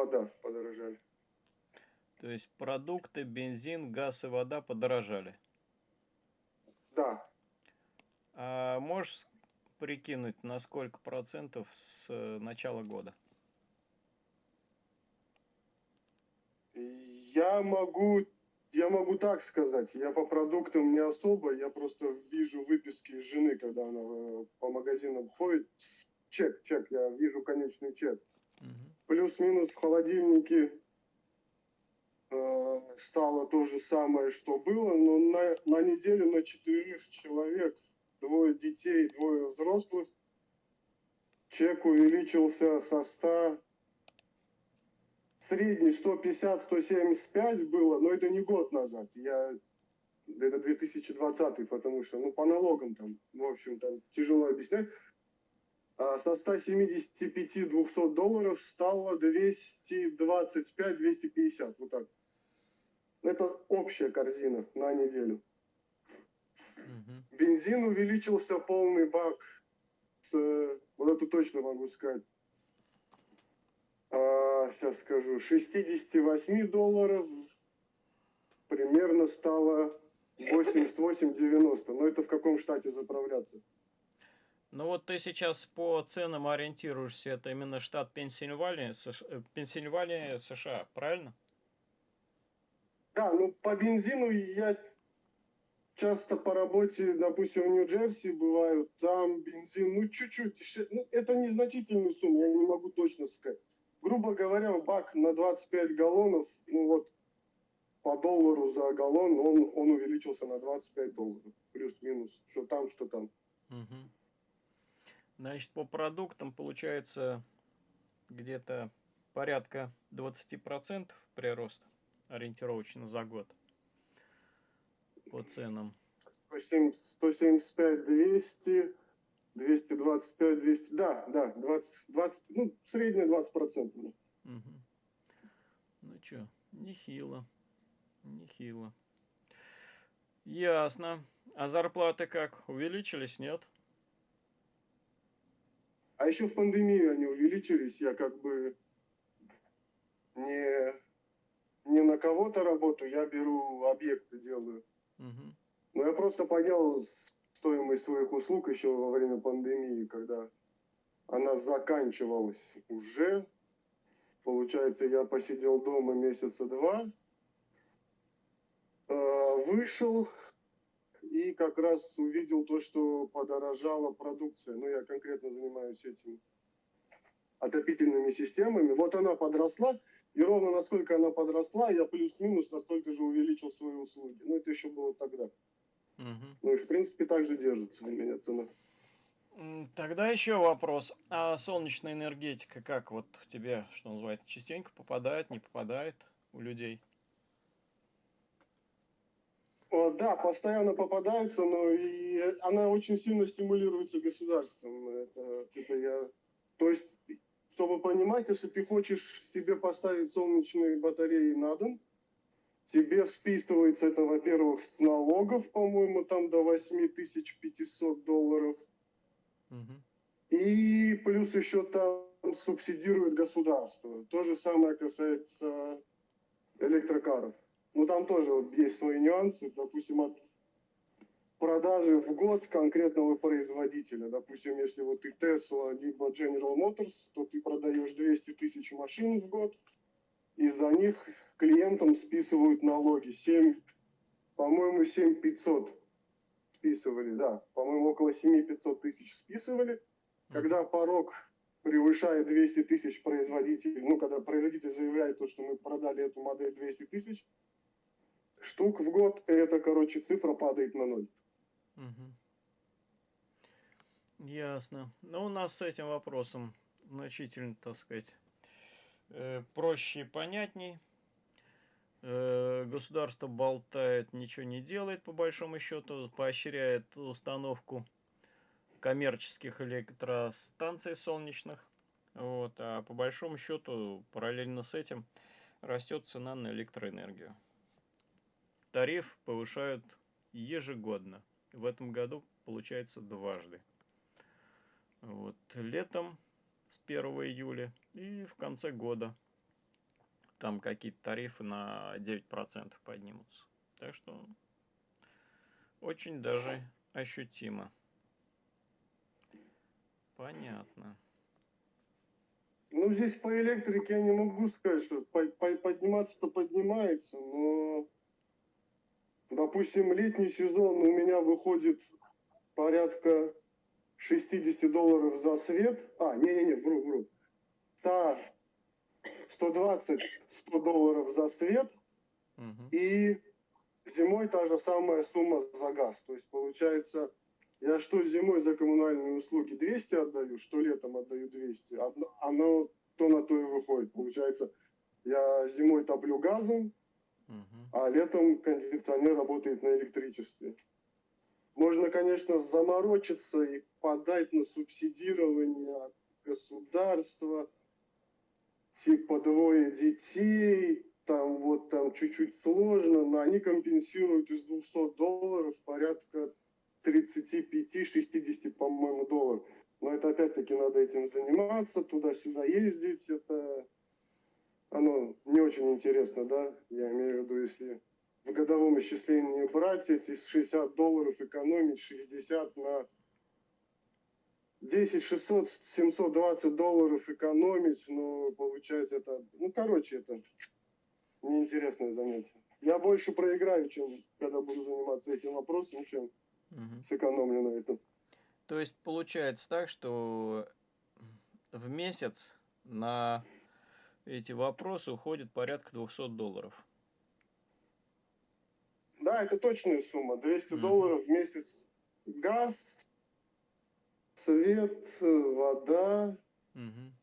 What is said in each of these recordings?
вода подорожали. То есть продукты, бензин, газ и вода подорожали. Да. А можешь прикинуть, на сколько процентов с э, начала года? Я могу, я могу так сказать. Я по продуктам не особо, я просто вижу выписки жены, когда она э, по магазинам ходит. Чек, чек, я вижу конечный чек. Угу. Плюс-минус в холодильнике э, стало то же самое, что было, но на, на неделю на четырех человек, двое детей, двое взрослых, чек увеличился со 100 средний 150-175 было, но это не год назад. Я это 2020, потому что, ну, по налогам там, в общем, там тяжело объяснять. А со 175-200 долларов стало 225-250, вот так. Это общая корзина на неделю. Угу. Бензин увеличился полный бак. С, вот это точно могу сказать. А, сейчас скажу. 68 долларов примерно стало 88-90. Но это в каком штате заправляться? Ну вот ты сейчас по ценам ориентируешься, это именно штат Пенсильвания, США, э, Пенсильвания, США, правильно? Да, ну по бензину я часто по работе, допустим, в Нью-Джерси бываю, там бензин, ну чуть-чуть, ну это незначительная сумма, я не могу точно сказать. Грубо говоря, бак на 25 галлонов, ну вот по доллару за галлон, он, он увеличился на 25 долларов, плюс-минус, что там, что там. Угу. Значит, по продуктам получается где-то порядка 20% прирост ориентировочно за год по ценам. 175, 200, 225, 200, да, да, 20, 20 ну, средняя 20 процентов. Угу. Ну что, нехило, нехило. Ясно. А зарплаты как, увеличились, нет? А еще в пандемию они увеличились, я как бы не, не на кого-то работаю, я беру объекты, делаю. Угу. Но я просто поднял стоимость своих услуг еще во время пандемии, когда она заканчивалась уже. Получается, я посидел дома месяца два, э, вышел и как раз увидел то, что подорожала продукция. Ну, я конкретно занимаюсь этим отопительными системами. Вот она подросла, и ровно насколько она подросла, я плюс-минус настолько же увеличил свои услуги. Ну, это еще было тогда. Угу. Ну и в принципе также держится у меня цена. Тогда еще вопрос. А солнечная энергетика как вот тебе, что называется, частенько попадает, не попадает у людей? О, да, постоянно попадается, но и она очень сильно стимулируется государством. Это, это я... То есть, чтобы понимать, если ты хочешь себе поставить солнечные батареи на дом, Тебе списывается это, во-первых, с налогов, по-моему, там до 8500 долларов. Угу. И плюс еще там субсидирует государство. То же самое касается электрокаров. Но там тоже есть свои нюансы. Допустим, от продажи в год конкретного производителя. Допустим, если вот ты Tesla либо General Motors, то ты продаешь 200 тысяч машин в год – и за них клиентам списывают налоги. 7, по-моему, 7 500 списывали, да. По-моему, около 7 500 тысяч списывали. Когда порог превышает 200 тысяч производителей, ну, когда производитель заявляет то, что мы продали эту модель 200 тысяч штук в год, это, короче, цифра падает на ноль. Угу. Ясно. Но ну, у нас с этим вопросом значительно, так сказать, Э, проще и понятней. Э, государство болтает, ничего не делает, по большому счету, поощряет установку коммерческих электростанций солнечных. Вот, а по большому счету, параллельно с этим, растет цена на электроэнергию. Тариф повышают ежегодно. В этом году получается дважды. Вот, летом с 1 июля и в конце года там какие-то тарифы на 9% поднимутся. Так что очень даже ощутимо. Понятно. Ну, здесь по электрике я не могу сказать, что по- по- подниматься-то поднимается, но, допустим, летний сезон у меня выходит порядка 60 долларов за свет. А, не-не-не, вру, вру. 100, 120, 100 долларов за свет, и зимой та же самая сумма за газ. То есть, получается, я что зимой за коммунальные услуги 200 отдаю, что летом отдаю 200. Одно- Оно то на то и выходит. Получается, я зимой топлю газом, А летом кондиционер работает на электричестве. Можно, конечно, заморочиться и подать на субсидирование от государства, типа двое детей, там вот там чуть-чуть сложно, но они компенсируют из 200 долларов порядка 35-60, по-моему, долларов. Но это опять-таки надо этим заниматься, туда-сюда ездить, это оно не очень интересно, да, я имею в виду, если в годовом исчислении брать, если с 60 долларов экономить 60 на 10 600 720 долларов экономить, ну, получается это, ну, короче, это неинтересное занятие. Я больше проиграю, чем когда буду заниматься этим вопросом, чем Мгм. сэкономлю на этом. То есть получается так, что в месяц на эти вопросы уходит порядка 200 долларов. Да, это точная сумма. 200 Мгм. долларов в месяц. Газ, свет, э, вода, Мгм.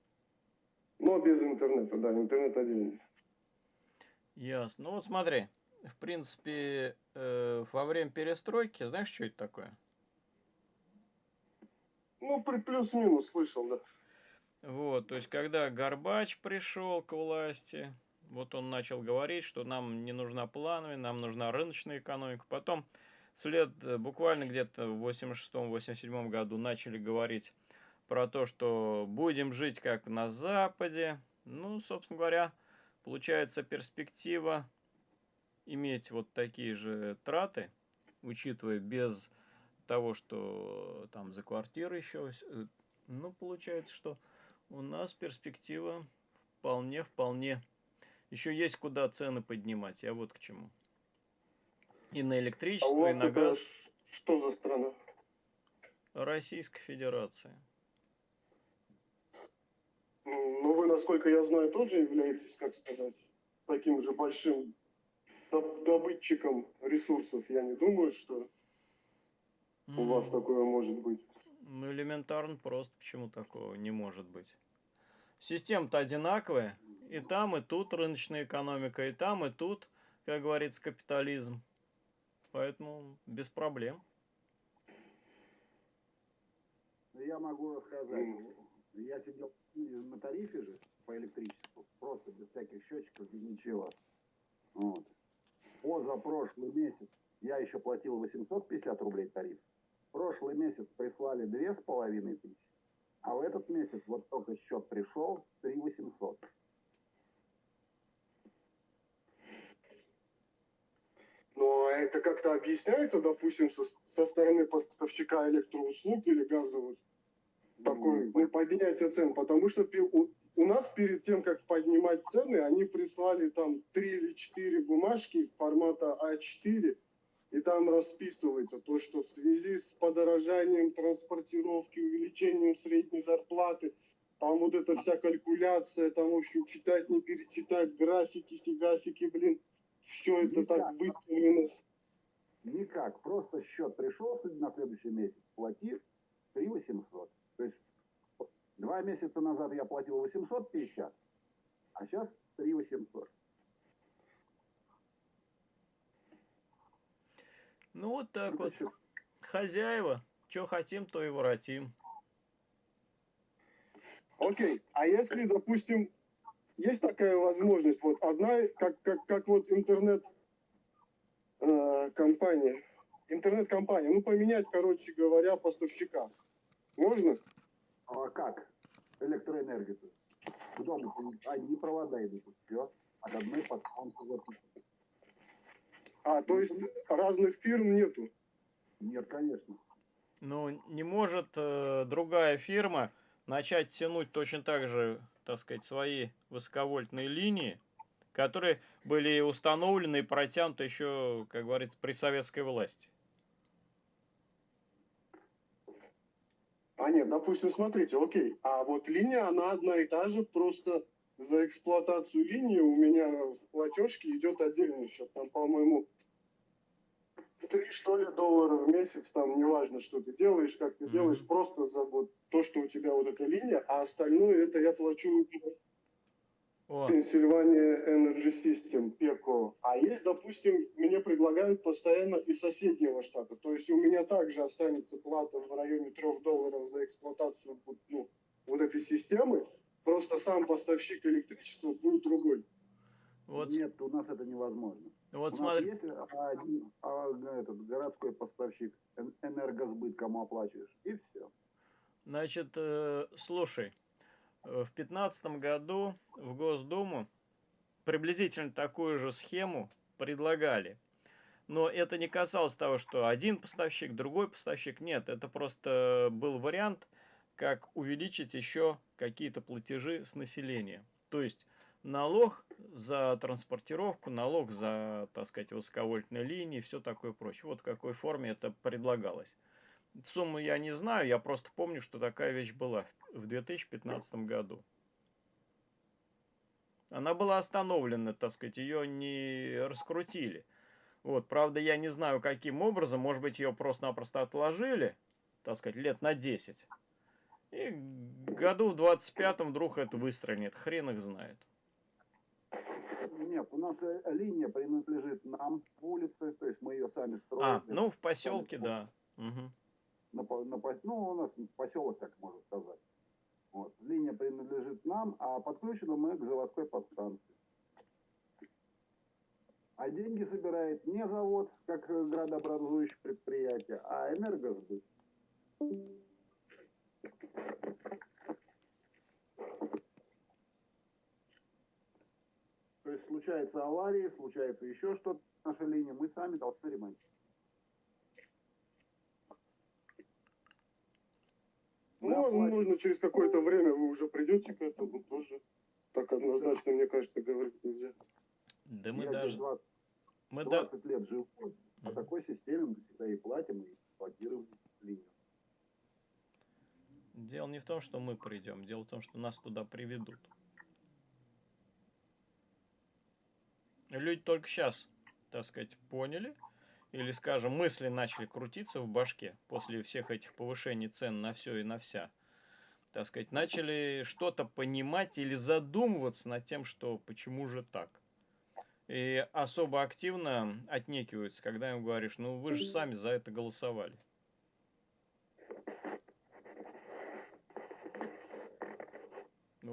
но без интернета, да, интернет отдельно. Ясно. Ну вот смотри, в принципе, э, во время перестройки, знаешь, что это такое? Ну, при плюс-минус слышал, да. Вот, то есть, когда Горбач пришел к власти, вот он начал говорить, что нам не нужна плановая, нам нужна рыночная экономика. Потом, след э, буквально где-то в 86-87 году начали говорить про то, что будем жить как на Западе. Ну, собственно говоря, получается перспектива иметь вот такие же траты, учитывая без того, что там за квартиры еще, ну, получается, что у нас перспектива вполне, вполне. Еще есть куда цены поднимать, я вот к чему. И на А электричество, и вас на газ что за страна? Российской Федерации. Ну, вы, насколько я знаю, тоже являетесь, как сказать, таким же большим доб- добытчиком ресурсов. Я не думаю, что у вас такое может быть. Ну, элементарно просто, почему такого не может быть. Система-то одинаковая. И там, и тут рыночная экономика, и там, и тут, как говорится, капитализм. Поэтому без проблем. Я могу рассказать. Я сидел на тарифе же по электричеству, просто без всяких счетчиков, без ничего. Вот. Позапрошлый месяц я еще платил 850 рублей тариф. Прошлый месяц прислали две с половиной тысячи, а в этот месяц вот только счет пришел 3 800. Но это как-то объясняется, допустим, со, со стороны поставщика электроуслуг или газовых, такой, ну, поднятие цен, потому что у, у нас перед тем, как поднимать цены, они прислали там три или четыре бумажки формата А4, и там расписывается то, что в связи с подорожанием транспортировки, увеличением средней зарплаты, там вот эта вся калькуляция, там, в общем, читать, не перечитать, графики, фигасики, блин, все это так Никак. выставлено. Никак, просто счет пришел на следующий месяц, плати 3 800. То есть два месяца назад я платил 850, а сейчас 3 800. Ну, вот так Это вот. Хозяева. Что хотим, то и воротим. Окей, а если, допустим, есть такая возможность, вот одна, как, как, как вот интернет э, компания, интернет-компания, ну поменять, короче говоря, поставщика. Можно? А как? электроэнергию. К дому одни провода идут, все. От одной подстанции. А, то есть разных фирм нету? Нет, конечно. Ну, не может э, другая фирма начать тянуть точно так же, так сказать, свои высоковольтные линии, которые были установлены и протянуты еще, как говорится, при советской власти. А нет, допустим, смотрите, окей, а вот линия, она одна и та же, просто за эксплуатацию линии у меня в платежке идет отдельный счет, там, по-моему, три, что ли, доллара в месяц, там, неважно, что ты делаешь, как ты Мгм. делаешь, просто за вот то, что у тебя вот эта линия, а остальное это я плачу О, Pennsylvania Energy System, PECO. А есть, допустим, мне предлагают постоянно из соседнего штата. То есть у меня также останется плата в районе 3 долларов за эксплуатацию вот, ну, вот этой системы. Просто сам поставщик электричества будет другой. вот, Нет, у нас это невозможно. Вот у смотри, есть один, а, этот городской поставщик эн- энергосбыт, кому оплачиваешь, и все. Значит, э, слушай, э, в пятнадцатом году в Госдуму приблизительно такую же схему предлагали. Но это не касалось того, что один поставщик, другой поставщик. Нет, это просто был вариант, как увеличить еще какие-то платежи с населения. То есть налог за транспортировку, налог за, так сказать, высоковольтные линии, все такое прочее. Вот в какой форме это предлагалось. Сумму я не знаю, я просто помню, что такая вещь была в 2015 году. Она была остановлена, так сказать, ее не раскрутили. Вот, правда, я не знаю, каким образом, может быть, ее просто-напросто отложили, так сказать, лет на 10. И году в 25-м вдруг это выстрелит, хрен их знает. Нет, у нас э, линия принадлежит нам улице, то есть мы ее сами строим. А, ну, в поселке, да. Мгм. на, на ну, у нас поселок, так можно сказать. Вот. Линия принадлежит нам, а подключены мы к заводской подстанции. А деньги собирает не завод, как градообразующее предприятие, а энергосбыт. То есть случаются аварии, случается еще что-то на нашей линии, мы сами должны ремонтировать. Ну, Да, возможно, через какое-то время вы уже придете к этому тоже. Так однозначно, мне кажется, говорить нельзя. Да мы Я даже... здесь 20, Мы да... 20 лет жил по Мгм. такой системе, мы всегда и платим, и эксплуатируем линию. Дело не в том, что мы придем, дело в том, что нас туда приведут. Люди только сейчас, так сказать, поняли, или, скажем, мысли начали крутиться в башке после всех этих повышений цен на все и на вся. Так сказать, начали что-то понимать или задумываться над тем, что почему же так. И особо активно отнекиваются, когда им говоришь, ну вы же сами за это голосовали.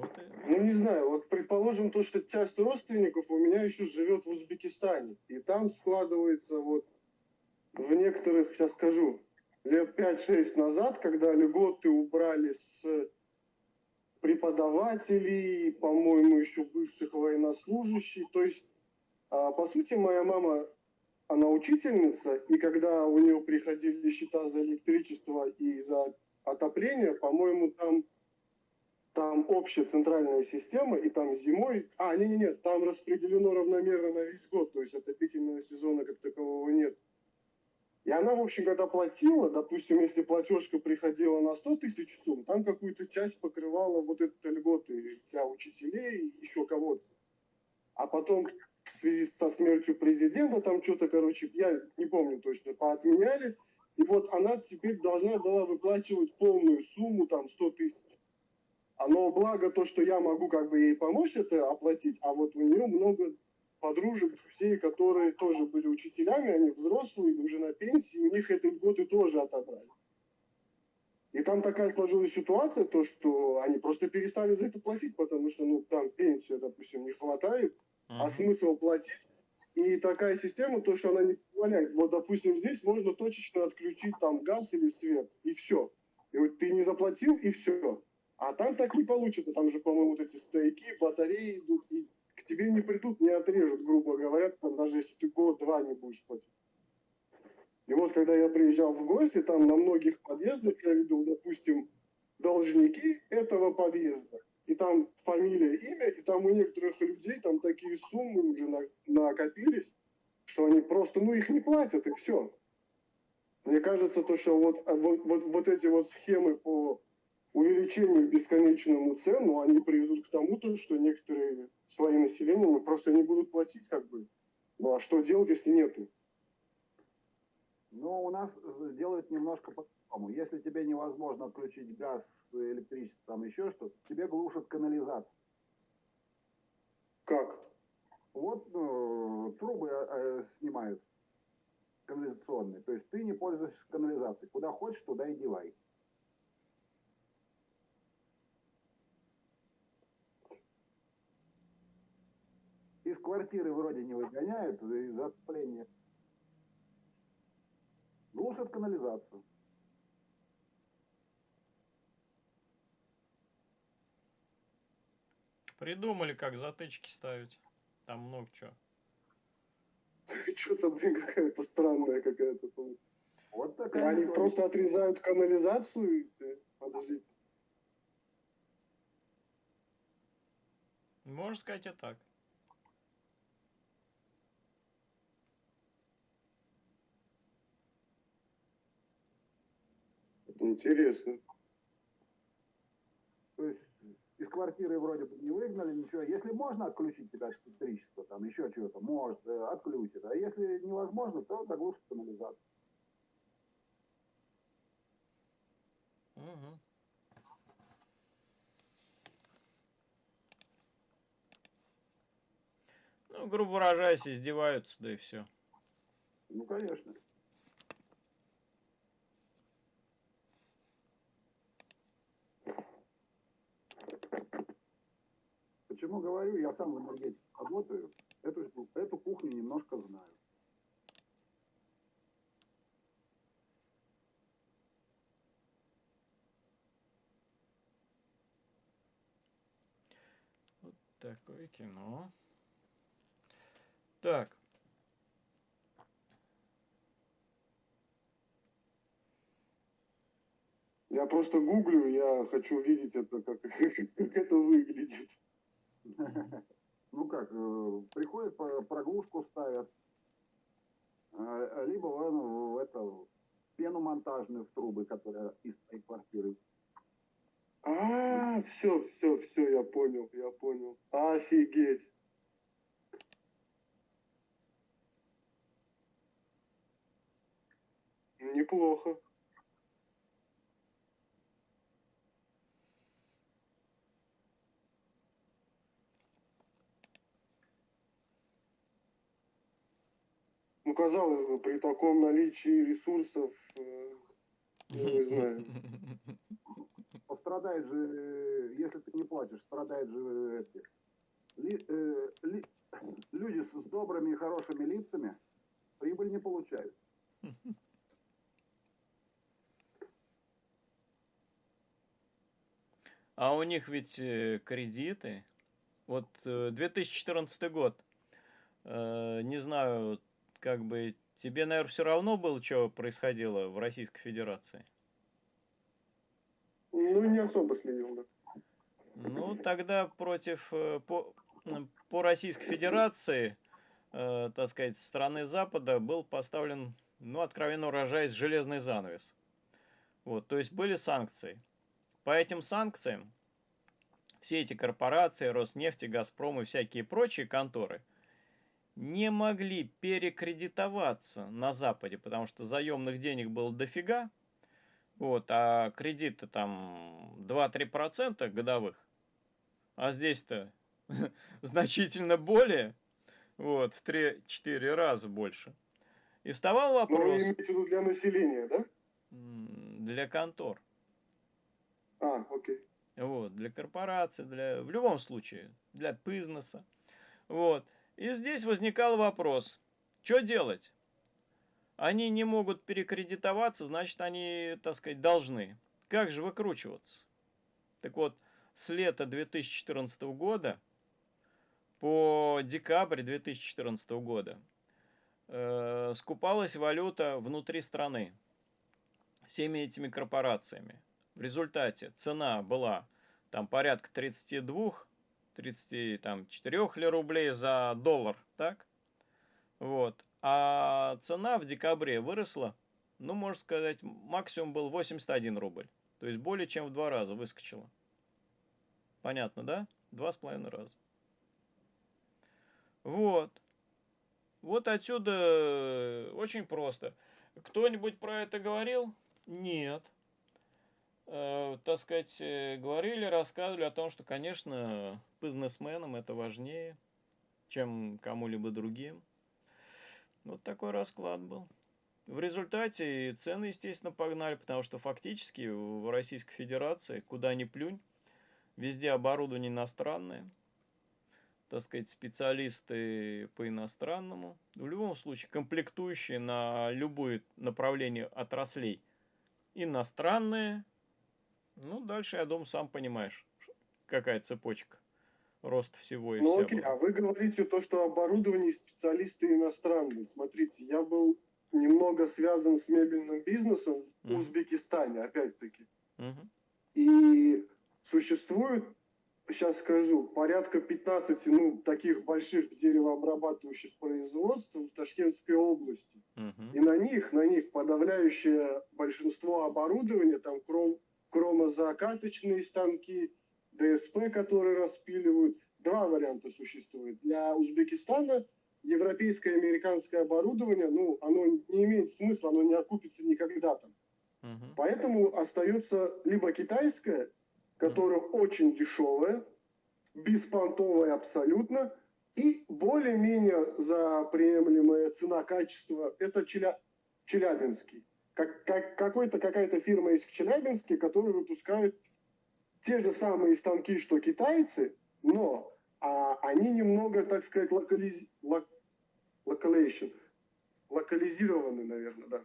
И- Ну, не знаю, вот предположим то, что часть родственников у меня еще живет в Узбекистане. И там складывается вот в некоторых, сейчас скажу, лет 5-6 назад, когда льготы убрали с преподавателей, по-моему, еще бывших военнослужащих. То есть, а, по сути, моя мама, она учительница, и когда у нее приходили счета за электричество и за отопление, по-моему, там там общая центральная система, и там зимой... А, не-не-не, там распределено равномерно на весь год, то есть отопительного сезона как такового нет. И она, в общем, когда платила, допустим, если платежка приходила на 100 тысяч сумм, там какую-то часть покрывала вот этой льготы для учителей и еще кого-то. А потом в связи со смертью президента, там что-то, короче, я не помню точно, поотменяли, и вот она теперь должна была выплачивать полную сумму, там, 100 тысяч. Оно благо то, что я могу как бы ей помочь это оплатить, а вот у нее много подружек, друзей, которые тоже были учителями, они взрослые, уже на пенсии, у них эти льготы тоже отобрали. И там такая сложилась ситуация, то, что они просто перестали за это платить, потому что, ну, там пенсия, допустим, не хватает, а Мгм. смысл платить. И такая система, то, что она не позволяет. Вот, допустим, здесь можно точечно отключить там газ или свет, и все. И вот ты не заплатил, и все. А там так не получится, там же, по-моему, вот эти стейки, батареи идут, и к тебе не придут, не отрежут, грубо говоря, там, даже если ты год-два не будешь платить. И вот, когда я приезжал в гости, там на многих подъездах я видел, допустим, должники этого подъезда. И там фамилия, имя, и там у некоторых людей там такие суммы уже на- накопились, что они просто, ну, их не платят, и все. Мне кажется, то, что вот, вот, вот, вот эти вот схемы по увеличению бесконечному цен, ну, они приведут к тому, то, что некоторые свои населения ну, просто не будут платить, как бы. Ну, а что делать, если нету? Но у нас э, делают немножко по-другому. Если тебе невозможно отключить газ, электричество, там еще что-то, тебе глушат канализацию. Как? Вот э, трубы э, снимают канализационные. То есть ты не пользуешься канализацией. Куда хочешь, туда и девай. Из квартиры вроде не выгоняют из отопления. Глушат канализацию. Придумали, как затычки ставить. Там много чего. Что-то, блин, какая-то странная какая-то. Вот такая Они просто отрезают канализацию? и, э, Подождите. Можно сказать и так. Интересно. То есть из квартиры вроде бы не выгнали, ничего. Если можно отключить тебя от электричества, там еще чего-то, может, э, отключит. А если невозможно, то заглушит канализацию. Мгм. Ну, грубо выражаясь, издеваются, да и все. Ну, конечно. Почему говорю, я сам в энергетике работаю, эту, эту кухню немножко знаю. Вот такое кино. Так. Я просто гуглю, я хочу видеть это, как, как это выглядит. Ну как, э, приходят, проглушку ставят, э, либо в это, пену монтажную в трубы, которая из твоей квартиры. А, все, все, все, я понял, я понял. Офигеть. Неплохо. Ну, казалось бы, при таком наличии ресурсов, э, я не знаю. Пострадает же, э, если ты не платишь, страдает же э, эти, ли- э, ли- люди с, с добрыми и хорошими лицами прибыль не получают. А у них ведь кредиты. Вот э, 2014 год. Не знаю, как бы тебе, наверное, все равно было, что происходило в Российской Федерации. Ну, не особо следил, да. Ну, тогда против, э, по, по Российской Федерации, э, так сказать, со стороны Запада был поставлен, ну, откровенно выражаясь, железный занавес. Вот, то есть были санкции. По этим санкциям все эти корпорации, Роснефть, Газпром и всякие прочие конторы не могли перекредитоваться на Западе, потому что заемных денег было дофига, вот, а кредиты там 2-3% годовых, а здесь-то значительно более, вот, в 3-4 раза больше. И вставал вы вопрос имеете в виду для населения, да? для контор, А, окей. вот, для корпораций, для, в любом случае, для бизнеса, вот. И здесь возникал вопрос, что делать? Они не могут перекредитоваться, значит, они, так сказать, должны. Как же выкручиваться? Так вот, с лета 2014 года по декабрь 2014 года э, скупалась валюта внутри страны всеми этими корпорациями. В результате цена была там порядка 32, 34 ли рублей за доллар, так? Вот. А цена в декабре выросла, ну, можно сказать, максимум был 81 рубль. То есть более чем в два раза выскочила. Понятно, да? Два с половиной раза. Вот. Вот отсюда э, очень просто. Кто-нибудь про это говорил? Нет. Э, так сказать, э, говорили, рассказывали о том, что, конечно, бизнесменам это важнее, чем кому-либо другим. Вот такой расклад был. В результате цены, естественно, погнали, потому что фактически в Российской Федерации, куда ни плюнь, везде оборудование иностранное, так сказать, специалисты по иностранному. В любом случае, комплектующие на любое направление отраслей иностранные. Ну, дальше, я думаю, сам понимаешь, какая цепочка рост всего и Ну вся окей, была. а вы говорите то, что оборудование специалисты иностранные. Смотрите, я был немного связан с мебельным бизнесом в Мгм. Узбекистане, опять-таки. Мгм. И существует, сейчас скажу, порядка 15 ну, таких больших деревообрабатывающих производств в Ташкентской области. Мгм. И на них, на них подавляющее большинство оборудования, там кром, кромозакаточные станки, ДСП, которые распиливают. Два варианта существует. Для Узбекистана европейское и американское оборудование, ну, оно не имеет смысла, оно не окупится никогда там. Поэтому остается либо китайское, которое очень дешевое, беспонтовое абсолютно, и более-менее за приемлемая цена-качество, это Челя- Челябинский. Как, как, какой-то, какая-то фирма есть в Челябинске, которая выпускает те же самые станки, что китайцы, но а, они немного, так сказать, локализ... лок- localization, локализированы, наверное, да.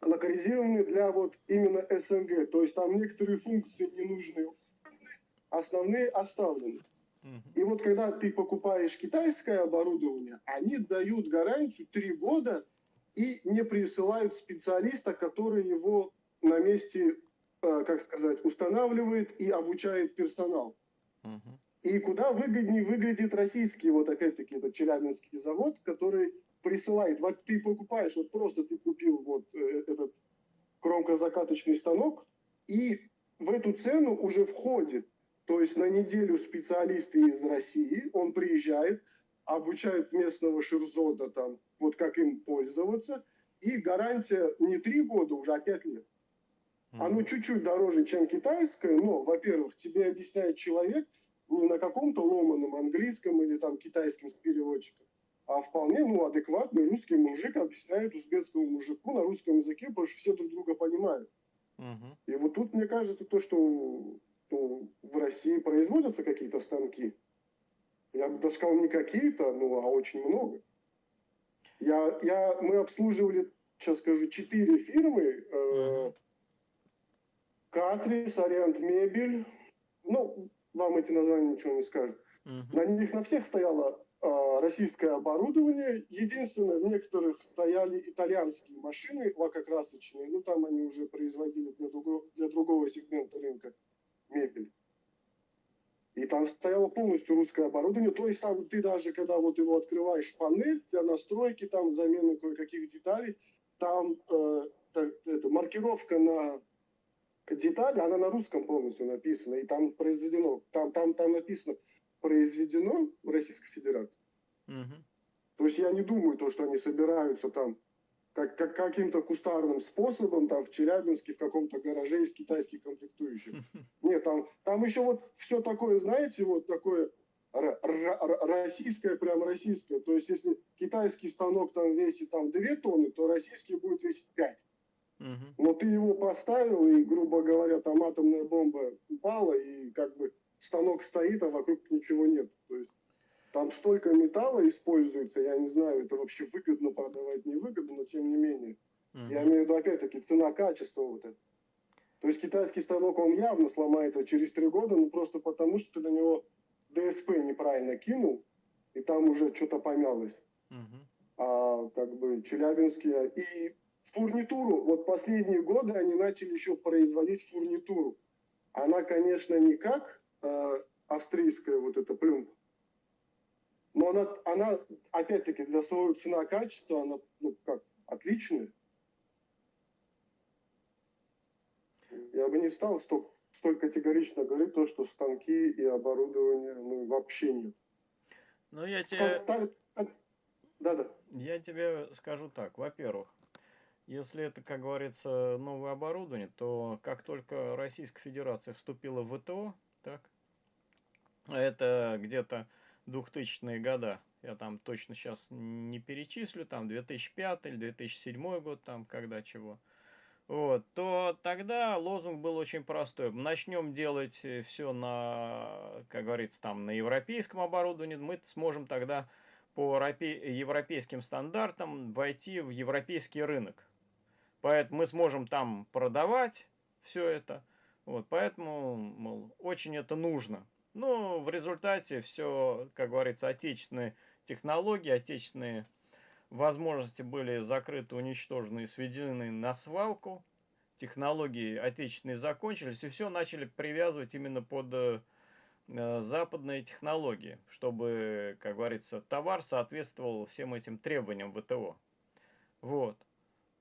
Локализированы для вот именно СНГ. То есть там некоторые функции ненужные, основные оставлены. И вот когда ты покупаешь китайское оборудование, они дают гарантию 3 года и не присылают специалиста, который его на месте, э, как сказать, устанавливает и обучает персонал. И куда выгоднее выглядит российский, вот опять-таки, этот Челябинский завод, который присылает, вот ты покупаешь, вот просто ты купил вот э, этот кромкозакаточный станок, и в эту цену уже входит, то есть на неделю специалисты из России, он приезжает, обучает местного ширзода там, вот как им пользоваться, и гарантия не три года, уже а пять лет. Оно Мгм. чуть-чуть дороже, чем китайское, но, во-первых, тебе объясняет человек не на каком-то ломаном английском или там китайском с переводчиком, а вполне, ну, адекватный русский мужик объясняет узбекскому мужику на русском языке, потому что все друг друга понимают. Мгм. И вот тут, мне кажется, то, что ну, в России производятся какие-то станки, я бы даже сказал, не какие-то, ну, а очень много. Я, я, мы обслуживали, сейчас скажу, четыре фирмы, э, Мгм. Катрис, Ориант Мебель. Ну, вам эти названия ничего не скажут. Мгм. На них на всех стояло а, российское оборудование. Единственное, в некоторых стояли итальянские машины лакокрасочные. Ну, там они уже производили для, друго- для другого сегмента рынка мебель. И там стояло полностью русское оборудование. То есть там ты даже, когда вот его открываешь панель для настройки, там замены кое-каких деталей, там э, так, это, маркировка на детали, она на русском полностью написана. И там произведено, там, там, там написано произведено в Российской Федерации. Мгм. То есть я не думаю, то, что они собираются там как, как каким-то кустарным способом там в Челябинске в каком-то гараже из китайских комплектующих. Нет, там, там еще вот все такое, знаете, вот такое российское, прям российское. То есть если китайский станок там весит там 2 тонны, то российский будет весить 5. Мгм. Но ты его поставил, и, грубо говоря, там атомная бомба упала, и как бы станок стоит, а вокруг ничего нет. То есть там столько металла используется, я не знаю, это вообще выгодно продавать, невыгодно, но тем не менее. Я Мгм. имею в виду, опять-таки, цена-качество вот это. То есть китайский станок, он явно сломается через три года, ну просто потому, что ты на него ДСП неправильно кинул, и там уже что-то помялось. Мгм. А как бы челябинские... И фурнитуру, вот последние годы они начали еще производить фурнитуру. Она, конечно, не как э, австрийская вот эта плюмба, но она, она опять-таки, для своего цена-качества, она, ну, как, отличная. Я бы не стал столь, столь категорично говорить то, что станки и оборудование ну, вообще нет. Ну, я тебе, Да-да. я тебе скажу так. Во-первых, если это, как говорится, новое оборудование, то как только Российская Федерация вступила в ВТО, так, это где-то 2000-е года, я там точно сейчас не перечислю, там 2005 или 2007 год, там когда чего, вот, то тогда лозунг был очень простой. Начнем делать все на, как говорится, там на европейском оборудовании, мы сможем тогда по европе- европейским стандартам войти в европейский рынок. Поэтому мы сможем там продавать все это. Вот, поэтому, мол, очень это нужно. Но в результате все, как говорится, отечественные технологии, отечественные возможности были закрыты, уничтожены и сведены на свалку. Технологии отечественные закончились, и все начали привязывать именно под э, э, западные технологии, чтобы, как говорится, товар соответствовал всем этим требованиям ВТО. Вот.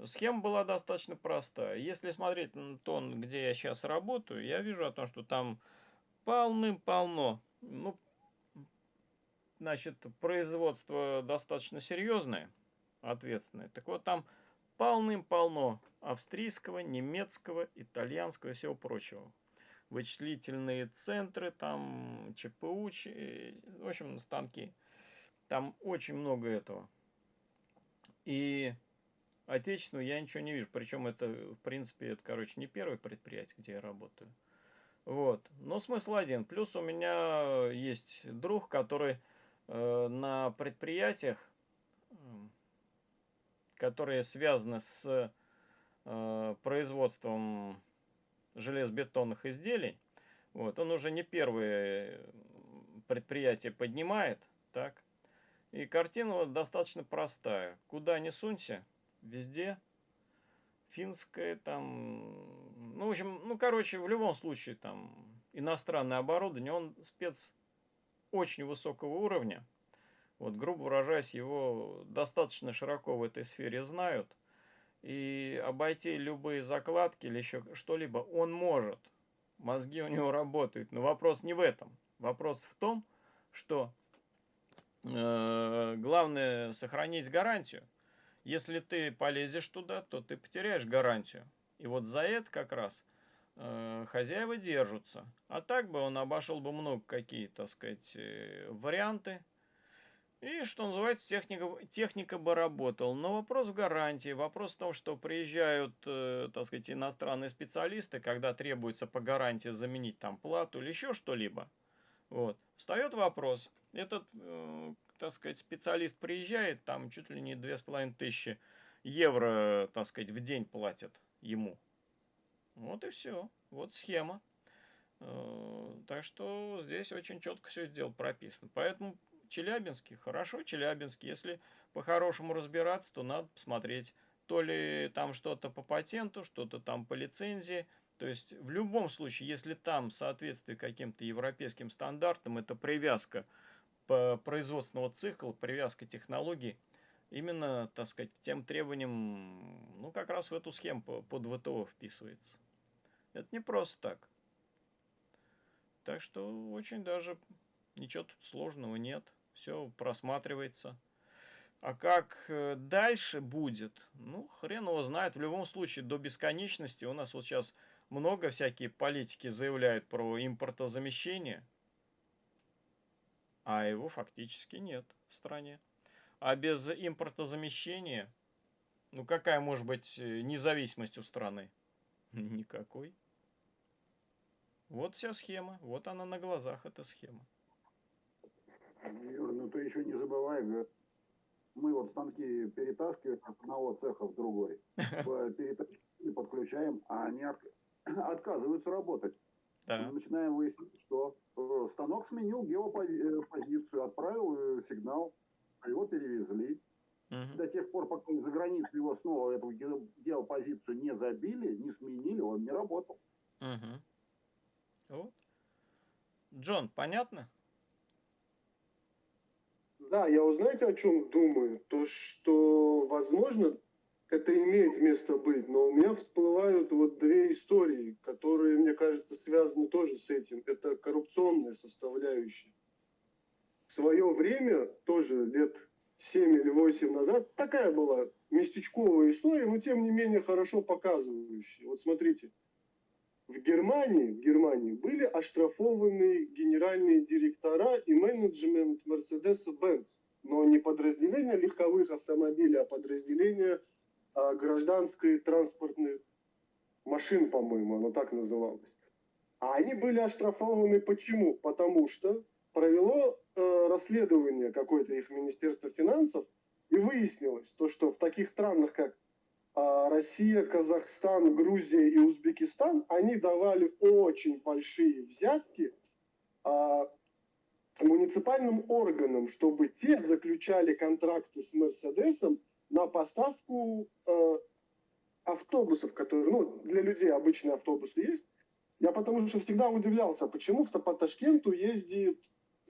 Схема была достаточно простая. Если смотреть на то, где я сейчас работаю, я вижу о том, что там полным-полно. Ну, значит, производство достаточно серьезное, ответственное. Так вот, там полным-полно австрийского, немецкого, итальянского и всего прочего. Вычислительные центры, там ЧПУ, ч- в общем, станки. Там очень много этого. И отечественного я ничего не вижу. Причем это, в принципе, это, короче, не первое предприятие, где я работаю. Вот. Но смысл один. Плюс у меня есть друг, который э, на предприятиях, которые связаны с э, производством железобетонных изделий, вот, он уже не первое предприятие поднимает, так, и картина достаточно простая. Куда ни сунься, везде финское там, ну, в общем, ну, короче, в любом случае там иностранное оборудование, он спец очень высокого уровня. Вот, грубо выражаясь, его достаточно широко в этой сфере знают. И обойти любые закладки или еще что-либо он может. Мозги у него работают. Но вопрос не в этом. Вопрос в том, что э, главное сохранить гарантию. Если ты полезешь туда, то ты потеряешь гарантию. И вот за это как раз э, хозяева держатся. А так бы он обошел бы много какие, так сказать, э, варианты. И, что называется, техника, техника бы работала. Но вопрос в гарантии. Вопрос в том, что приезжают, э, так сказать, иностранные специалисты, когда требуется по гарантии заменить там плату или еще что-либо. Вот. Встает вопрос. Этот, э, так сказать, специалист приезжает, там чуть ли не две с половиной тысячи евро, так сказать, в день платят ему. Вот и все. Вот схема. Э, Так что здесь очень четко все это дело прописано. Поэтому Челябинский, хорошо, Челябинский. Если по-хорошему разбираться, то надо посмотреть, то ли там что-то по патенту, что-то там по лицензии. То есть в любом случае, если там соответствие каким-то европейским стандартам, это привязка производственного цикла, привязка технологий, именно, так сказать, тем требованиям, ну, как раз в эту схему по- под ВТО вписывается. Это не просто так. Так что очень даже ничего тут сложного нет. Все просматривается. А как э, дальше будет, ну, хрен его знает. В любом случае, до бесконечности у нас вот сейчас много всякие политики заявляют про импортозамещение, а его фактически нет в стране. А без импортозамещения, ну какая может быть э, независимость у страны? Никакой. Вот вся схема, вот она на глазах, эта схема. Юр, ну ты еще не забывай, мы вот станки перетаскиваем от одного цеха в другой, подключаем, а они, от- отказываются работать. Да. Мы начинаем выяснять, что э, станок сменил геопозицию, отправил э, сигнал, а его перевезли. Мгм. До тех пор, пока за границу его снова эту ге- геопозицию не забили, не сменили, он не работал. Мгм. Вот. Джон, понятно? Да, я узнаете, о чем думаю? То, что, возможно, это имеет место быть, но у меня всплывают вот две истории, которые, мне кажется, связаны тоже с этим. Это коррупционная составляющая. В свое время, тоже лет 7 или 8 назад, такая была местечковая история, но тем не менее хорошо показывающая. Вот смотрите, в Германии, в Германии были оштрафованы генеральные директора и менеджмент Mercedes-Benz, но не подразделения легковых автомобилей, а подразделения а, гражданской транспортных машин, по-моему, оно так называлось. А они были оштрафованы почему? Потому что провело расследование какое-то их Министерство финансов, и выяснилось то, что в таких странах, как а, Россия, Казахстан, Грузия и Узбекистан, они давали очень большие взятки а, муниципальным органам, чтобы те заключали контракты с Мерседесом на поставку э, автобусов, которые, ну, для людей обычные автобусы есть. Я потому что всегда удивлялся, почему по Ташкенту ездит,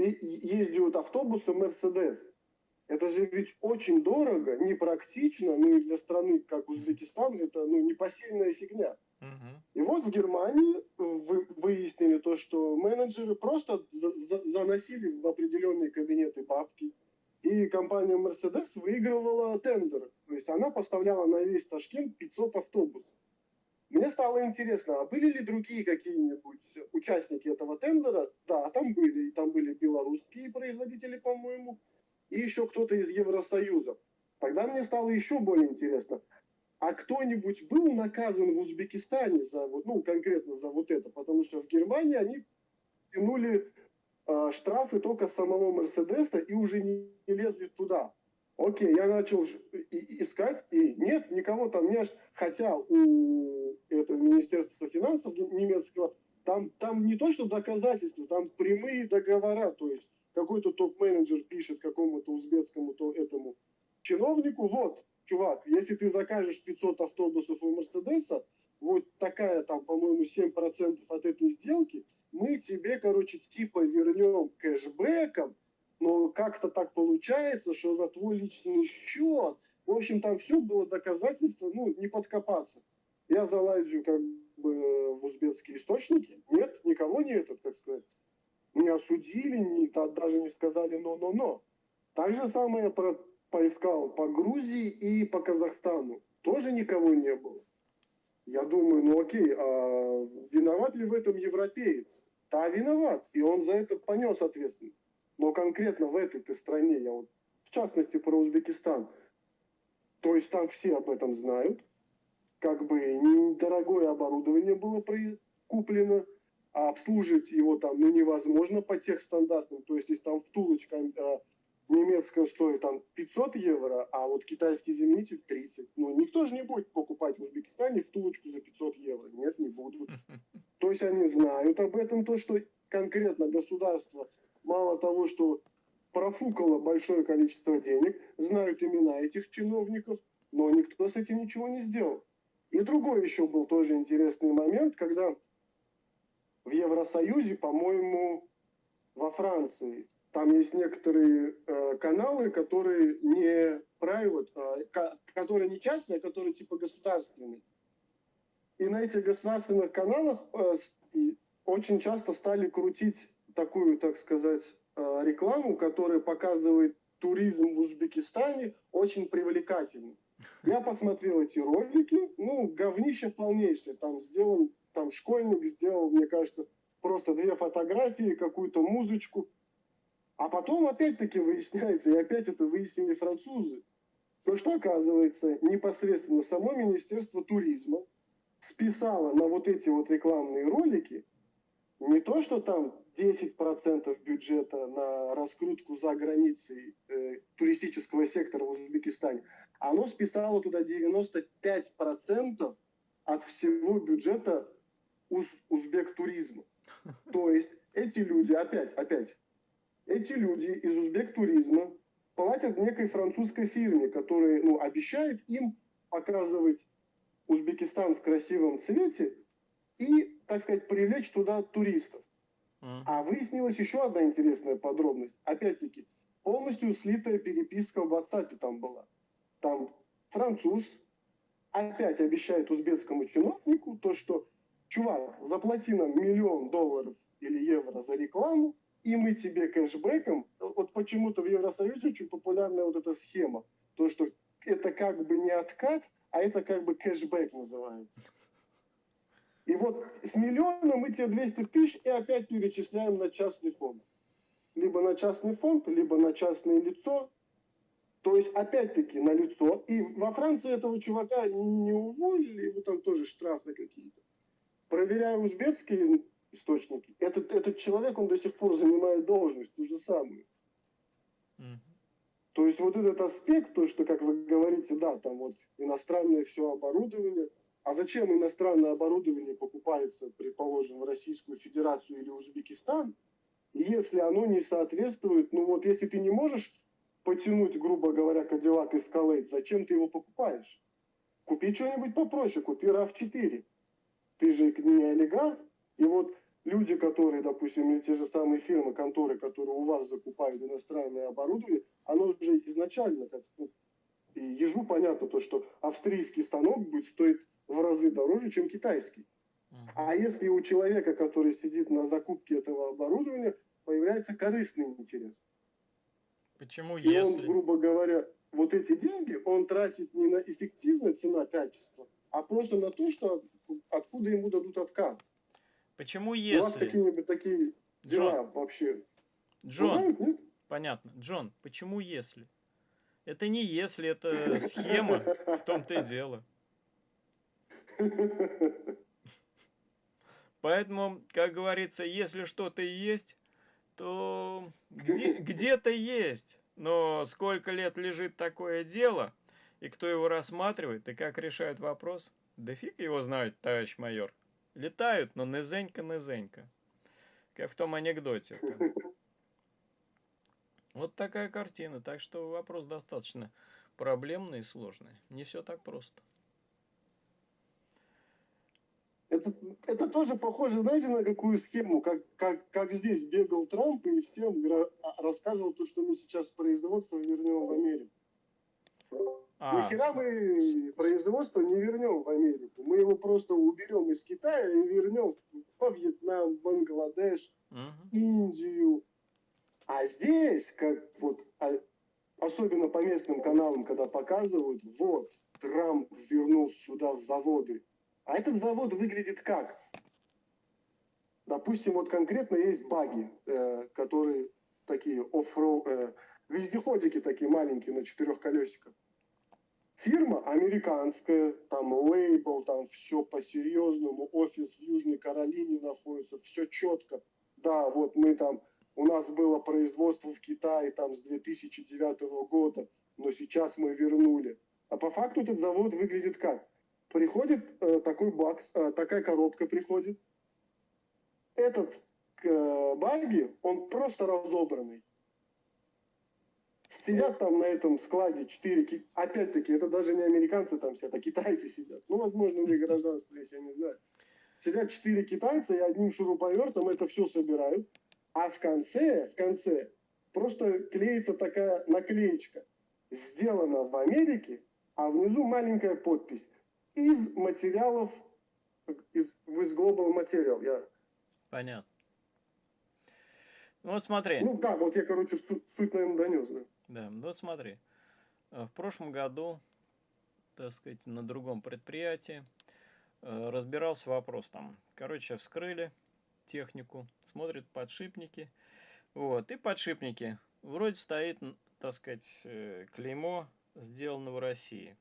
ездят автобусы Мерседес. Это же ведь очень дорого, непрактично, ну и для страны, как Узбекистан, это ну, непосильная фигня. Мгм. И вот в Германии вы- выяснили то, что менеджеры просто за- за- заносили в определенные кабинеты бабки, и компания Mercedes выигрывала тендер. То есть она поставляла на весь Ташкент 500 автобусов. Мне стало интересно, а были ли другие какие-нибудь участники этого тендера? Да, там были. И там были белорусские производители, по-моему, и еще кто-то из Евросоюза. Тогда мне стало еще более интересно, а кто-нибудь был наказан в Узбекистане за вот, ну, конкретно за вот это? Потому что в Германии они тянули э, штрафы только самого Мерседеса и уже не, не лезли туда. Окей, я начал искать, и нет, никого там не... аж- Хотя у этого Министерства финансов немецкого там, там не то, что доказательства, там прямые договора, то есть какой-то топ-менеджер пишет какому-то узбекскому то этому чиновнику, вот, чувак, если ты закажешь 500 автобусов у Мерседеса, вот такая там, по-моему, 7% от этой сделки, мы тебе, короче, типа вернем кэшбэком, но как-то так получается, что на твой личный счет, в общем, там все было доказательство, ну, не подкопаться. Я залазю как бы в узбекские источники, нет, никого не этот, как сказать, не осудили, не, даже не сказали но-но-но. Так же самое я про- поискал по Грузии и по Казахстану. Тоже никого не было. Я думаю, ну окей, а виноват ли в этом европеец? Да, виноват. И он за это понес ответственность. Но конкретно в этой стране, я вот в частности про Узбекистан, то есть там все об этом знают, как бы недорогое оборудование было куплено, а обслуживать его там ну, невозможно по тех стандартам. То есть, если там втулочка э, немецкая стоит там 500 евро, а вот китайский заменитель 30. Ну, никто же не будет покупать в Узбекистане втулочку за 500 евро. Нет, не будут. То есть они знают об этом, то, что конкретно государство мало того, что профукало большое количество денег, знают имена этих чиновников, но никто с этим ничего не сделал. И другой еще был тоже интересный момент, когда в Евросоюзе, по-моему, во Франции, там есть некоторые э, каналы, которые не private, ка- которые не частные, а которые типа государственные. И на этих государственных каналах э, очень часто стали крутить такую, так сказать, э, рекламу, которая показывает туризм в Узбекистане очень привлекательным. Я посмотрел эти ролики, ну, говнище полнейшее. Там сделан, там школьник сделал, мне кажется, просто две фотографии, какую-то музычку. А потом опять-таки выясняется, и опять это выяснили французы, то что оказывается непосредственно само Министерство туризма списало на вот эти вот рекламные ролики не то, что там 10% бюджета на раскрутку за границей э, туристического сектора в Узбекистане, оно списало туда 95% от всего бюджета уз- узбек туризма. То есть эти люди, опять, опять, эти люди из узбек туризма платят некой французской фирме, которая ну, обещает им показывать Узбекистан в красивом цвете и, так сказать, привлечь туда туристов. А выяснилась еще одна интересная подробность. Опять-таки, полностью слитая переписка в WhatsApp там была. Там француз опять обещает узбекскому чиновнику то, что чувак, заплати нам миллион долларов или евро за рекламу, и мы тебе кэшбэком, вот почему-то в Евросоюзе очень популярная вот эта схема, то, что это как бы не откат, а это как бы кэшбэк называется. И вот с миллиона мы тебе 200 тысяч и опять перечисляем на частный фонд. Либо на частный фонд, либо на частное лицо. То есть, опять-таки, на лицо. И во Франции этого чувака не уволили, его там тоже штрафы какие-то. Проверяя узбекские источники, этот, этот человек, он до сих пор занимает должность, ту же самую. Мгм. То есть вот этот аспект, то, что, как вы говорите, да, там вот иностранное все оборудование, а зачем иностранное оборудование покупается, предположим, в Российскую Федерацию или Узбекистан, если оно не соответствует, ну вот если ты не можешь потянуть, грубо говоря, Cadillac Escalade, зачем ты его покупаешь? Купи что-нибудь попроще, купи RAV4. Ты же не олигарх, и вот люди, которые, допустим, или те же самые фирмы, конторы, которые у вас закупают иностранное оборудование, оно же изначально, как ну, и ежу понятно то, что австрийский станок будет стоить в разы дороже, чем китайский. А если у человека, который сидит на закупке этого оборудования, появляется корыстный интерес, Почему и он, если? грубо говоря, вот эти деньги он тратит не на эффективное цена-качество, а просто на то, что откуда ему дадут откат. Почему У вас если? какие-нибудь такие дела Джон, вообще Джон, бывают, нет? понятно. Джон, почему если? Это не если, это схема, в том-то и дело. Поэтому, как говорится, если что-то есть, то где- где-то есть. Но сколько лет лежит такое дело, и кто его рассматривает, и как решают вопрос, да фиг его знает, товарищ майор. Летают, но низенько-низенько. Как в том анекдоте. -то. Вот такая картина. Так что вопрос достаточно проблемный и сложный. Не все так просто. Это, тоже похоже, знаете, на какую схему, как, как, как здесь бегал Трамп и всем а, рассказывал то, что мы сейчас производство вернем в Америку. А, Нихера с- мы производство не вернем в Америку. Мы его просто уберем из Китая и вернем во Вьетнам, Бангладеш, мгм. Индию. А здесь, как вот, а- особенно по местным каналам, когда показывают, вот, Трамп вернул сюда заводы. А этот завод выглядит как? Допустим, вот конкретно есть баги, э, которые такие оффроу, э, вездеходики такие маленькие на четырех колесиках. Фирма американская, там лейбл, там все по-серьезному, офис в Южной Каролине находится, все четко. Да, вот мы там, у нас было производство в Китае там с 2009 года, но сейчас мы вернули. А по факту этот завод выглядит как? Приходит э, такой бакс, э, такая коробка приходит. Этот э, баги, он просто разобранный. Сидят там на этом складе четыре, ки- опять-таки, это даже не американцы там сидят, а китайцы сидят. Ну, возможно, у них гражданство есть, я не знаю. Сидят четыре китайца и одним шуруповертом это все собирают. А в конце, в конце, просто клеится такая наклеечка. Сделано в Америке, а внизу маленькая подпись. Из материалов, из, из Global Material. Я, Понятно. Ну вот смотри. ну да, вот я, короче, суть, суть наверное, донес. Да. Да, ну вот смотри. Э, В прошлом году, так сказать, на другом предприятии э, разбирался вопрос там. Короче, вскрыли технику, смотрят подшипники. Вот, и подшипники. Вроде стоит, так сказать, э, клеймо сделано в России.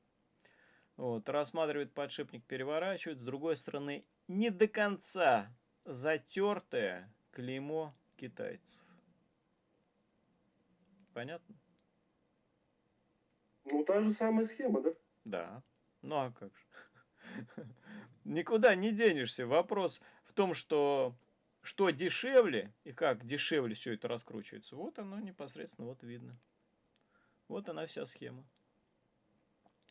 Вот, рассматривает подшипник, переворачивает. С другой стороны, не до конца затертое клеймо китайцев. Понятно? Ну, та же самая схема, да? Да. Ну а как же? Никуда не денешься. Вопрос том, что что дешевле и как дешевле все это раскручивается, вот оно непосредственно вот видно. Вот она вся схема.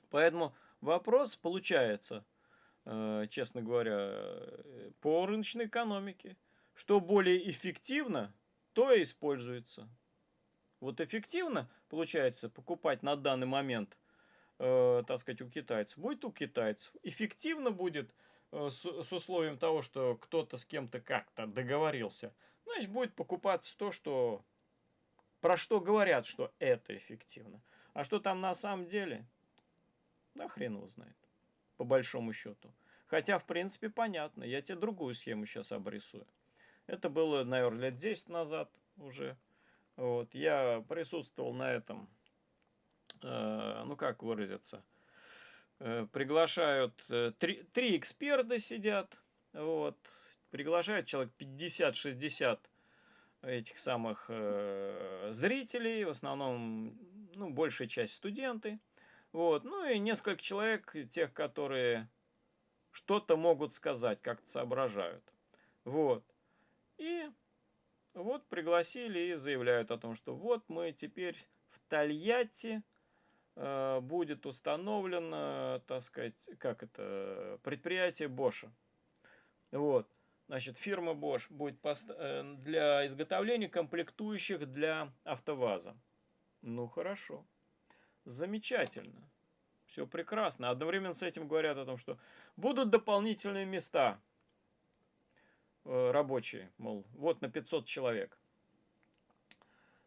Поэтому вопрос получается, э, честно говоря, э, по рыночной экономике. Что более эффективно, то и используется. Вот эффективно, получается, покупать на данный момент, э, так сказать, у китайцев, будет у китайцев. Эффективно будет э, с, с условием того, что кто-то с кем-то как-то договорился. Значит, будет покупаться то, что про что говорят, что это эффективно. А что там на самом деле, да хрен его знает, по большому счету. Хотя, в принципе, понятно. Я тебе другую схему сейчас обрисую. Это было, наверное, лет 10 назад уже. Вот. Я присутствовал на этом, э, ну как выразиться, э, приглашают, э, три, три эксперта сидят, вот, приглашают человек 50-60 этих самых э, зрителей, в основном, ну, большая часть студенты, вот, ну и несколько человек, тех, которые что-то могут сказать, как-то соображают, вот. И вот пригласили и заявляют о том, что вот мы теперь в Тольятти э, будет установлено, так сказать, как это, предприятие Боша. Вот. Значит, фирма Bosch будет э, для изготовления комплектующих для АвтоВАЗа. Ну, хорошо. Замечательно. Все прекрасно. Одновременно с этим говорят о том, что будут дополнительные места Э, рабочие, мол, вот на 500 человек.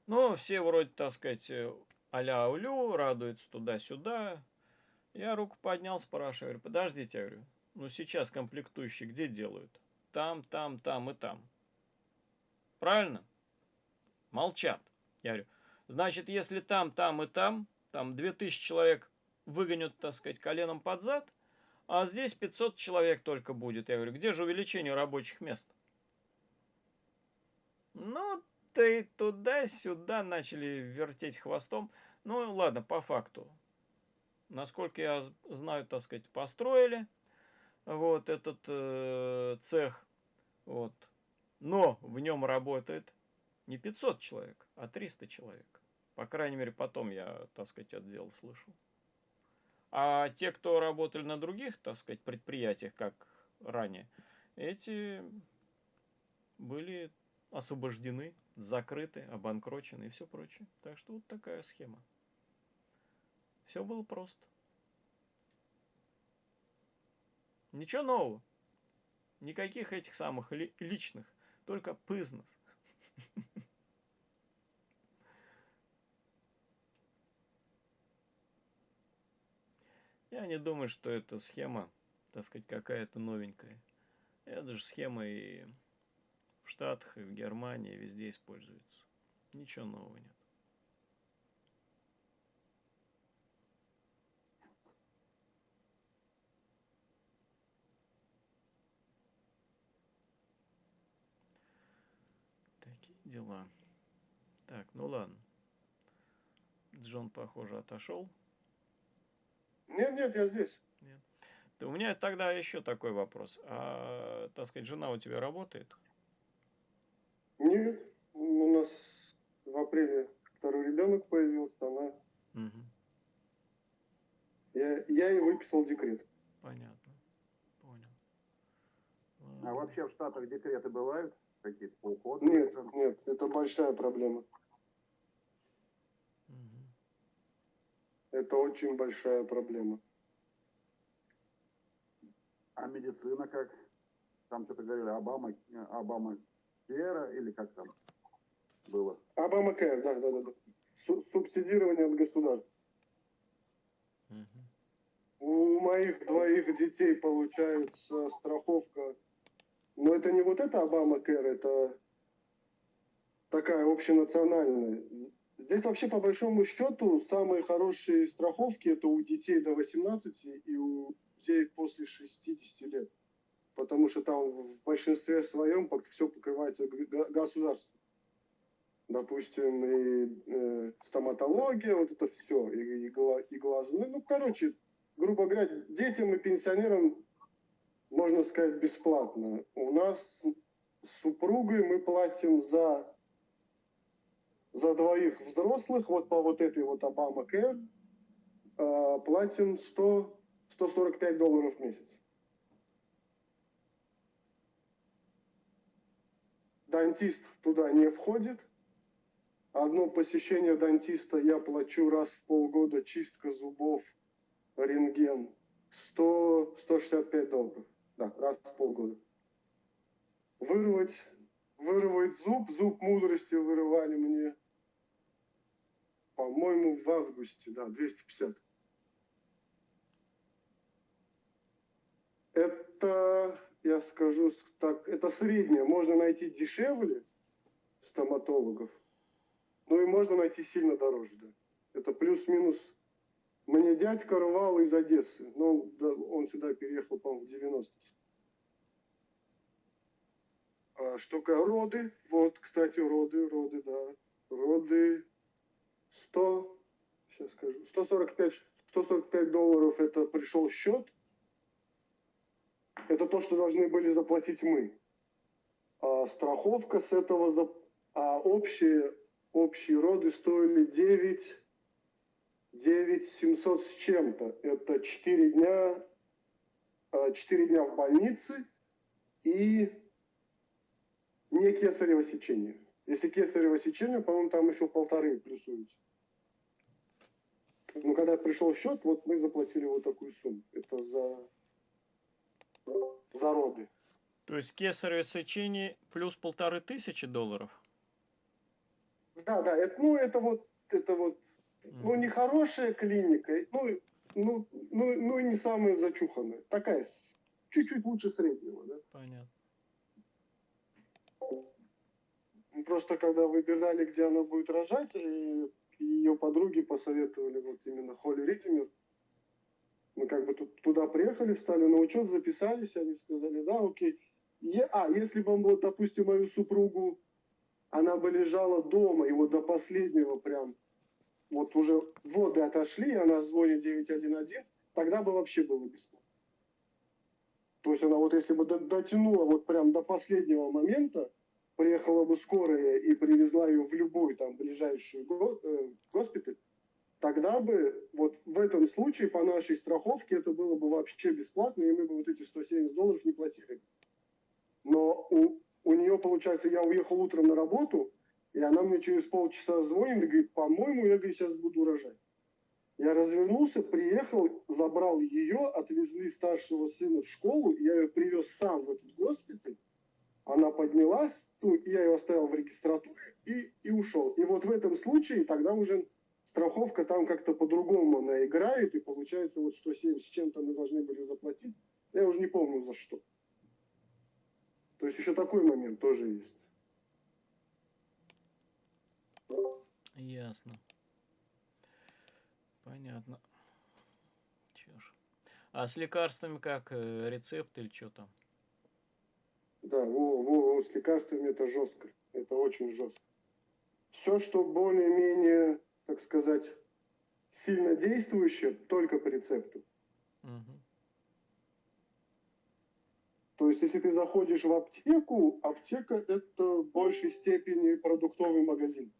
Но все вроде, так сказать, э, а-ля улю, радуются туда-сюда. Я руку поднял, спрашиваю, говорю, подождите, я говорю, ну сейчас комплектующие где делают? Там, там, там и там. Правильно? Молчат. Я говорю, значит, если там, там и там, там 2000 человек выгонят, так сказать, коленом под зад, а здесь 500 человек только будет. Я говорю, где же увеличение рабочих мест? Ну, ты туда-сюда начали вертеть хвостом. Ну, ладно, по факту. Насколько я знаю, так сказать, построили вот этот э, цех. Вот. Но в нем работает не 500 человек, а 300 человек. По крайней мере, потом я, так сказать, это дело слышал. А те, кто работали на других, так сказать, предприятиях, как ранее, эти были освобождены, закрыты, обанкрочены и все прочее. Так что вот такая схема. Все было просто. Ничего нового. Никаких этих самых ли, личных, только бизнес. Я не думаю, что эта схема, так сказать, какая-то новенькая. Это же схема и в Штатах, и в Германии, везде используется. Ничего нового нет. Такие дела. Так, ну ладно. Джон, похоже, отошел. Нет, нет, я здесь. Нет. Да у меня тогда еще такой вопрос. А, так сказать, жена у тебя работает? Нет, у нас в апреле второй ребенок появился, она... Угу. Я, я ей выписал декрет. Понятно. Понял. А вообще в Штатах декреты бывают? Какие-то по уходу? Нет, нет, это большая проблема. Это очень большая проблема. А медицина как? Там что-то говорили, Обама, Обама Кера или как там было? Обама Кэр, да, да, да. да. Су- субсидирование от государства. Угу. У моих двоих детей получается страховка. Но это не вот это Обама Кэр, это такая общенациональная. Здесь вообще по большому счету самые хорошие страховки это у детей до 18 и у детей после 60 лет. Потому что там в большинстве своем все покрывается государством. Допустим, и э, стоматология, вот это все, и, и, и глазные. Ну, короче, грубо говоря, детям и пенсионерам можно сказать, бесплатно. У нас с супругой мы платим за, за двоих взрослых, вот по вот этой вот Обама э, платим 100, 145 долларов в месяц. Дантист туда не входит. Одно посещение дантиста я плачу раз в полгода, чистка зубов, рентген. 100, 165 долларов. Да, раз в полгода. Вырвать, вырвать зуб, зуб мудрости вырывали мне, по-моему, в августе, да, 250. Это, я скажу так, это среднее. Можно найти дешевле стоматологов, ну и можно найти сильно дороже, да. Это плюс-минус. Мне дядька рвал из Одессы, но он, да, он сюда переехал, по-моему, в 90 а, что ка- роды, вот, кстати, роды, роды, да, роды 100, сейчас скажу, 145, 145 долларов это пришел счет, это то, что должны были заплатить мы. А страховка с этого, за, а общие, общие роды стоили 9, 9 700 с чем-то. Это 4 дня, 4 дня в больнице и не кесарево сечение. Если кесарево сечение, по-моему, там еще полторы плюсуете. Ну, когда пришел счет, вот мы заплатили вот такую сумму. Это за, за роды. То есть кесарево сечение плюс полторы тысячи долларов? Да, да, это, ну, это вот, это вот, ну, Мгм. не хорошая клиника, ну, ну, ну, ну, не самая зачуханная. Такая, чуть-чуть лучше среднего, да. Понятно. Просто когда выбирали, где она будет рожать, и ее подруги посоветовали вот именно Холли Ритимер. Мы как бы тут, туда приехали, встали на учет, записались, они сказали, да, окей. Е- а, если бы, вот, допустим, мою супругу, она бы лежала дома, и вот до последнего прям, вот уже воды отошли, и она звонит 911, тогда бы вообще было бесплатно. То есть она вот если бы до- дотянула вот прям до последнего момента, приехала бы скорая и привезла ее в любой там ближайший э, госпиталь, тогда бы вот в этом случае по нашей страховке это было бы вообще бесплатно, и мы бы вот эти 170 долларов не платили. Но у, у нее, получается, я уехал утром на работу, и она мне через полчаса звонит и говорит, по-моему, я говорит, сейчас буду рожать. Я развернулся, приехал, забрал ее, отвезли старшего сына в школу, я ее привез сам в этот госпиталь, она поднялась, ну, я ее оставил в регистратуре и, и ушел. И вот в этом случае тогда уже страховка там как-то по-другому она играет, и получается вот 170 с чем-то мы должны были заплатить. Я уже не помню за что. То есть еще такой момент тоже есть. Ясно. Понятно. Ж. А с лекарствами как? э, Рецепт или что там? Да, во, во, с лекарствами это жестко. Это очень жестко. Все, что более-менее, так сказать, сильно действующее, только по рецепту. Мгм. То есть, если ты заходишь в аптеку, аптека это в большей степени продуктовый магазин.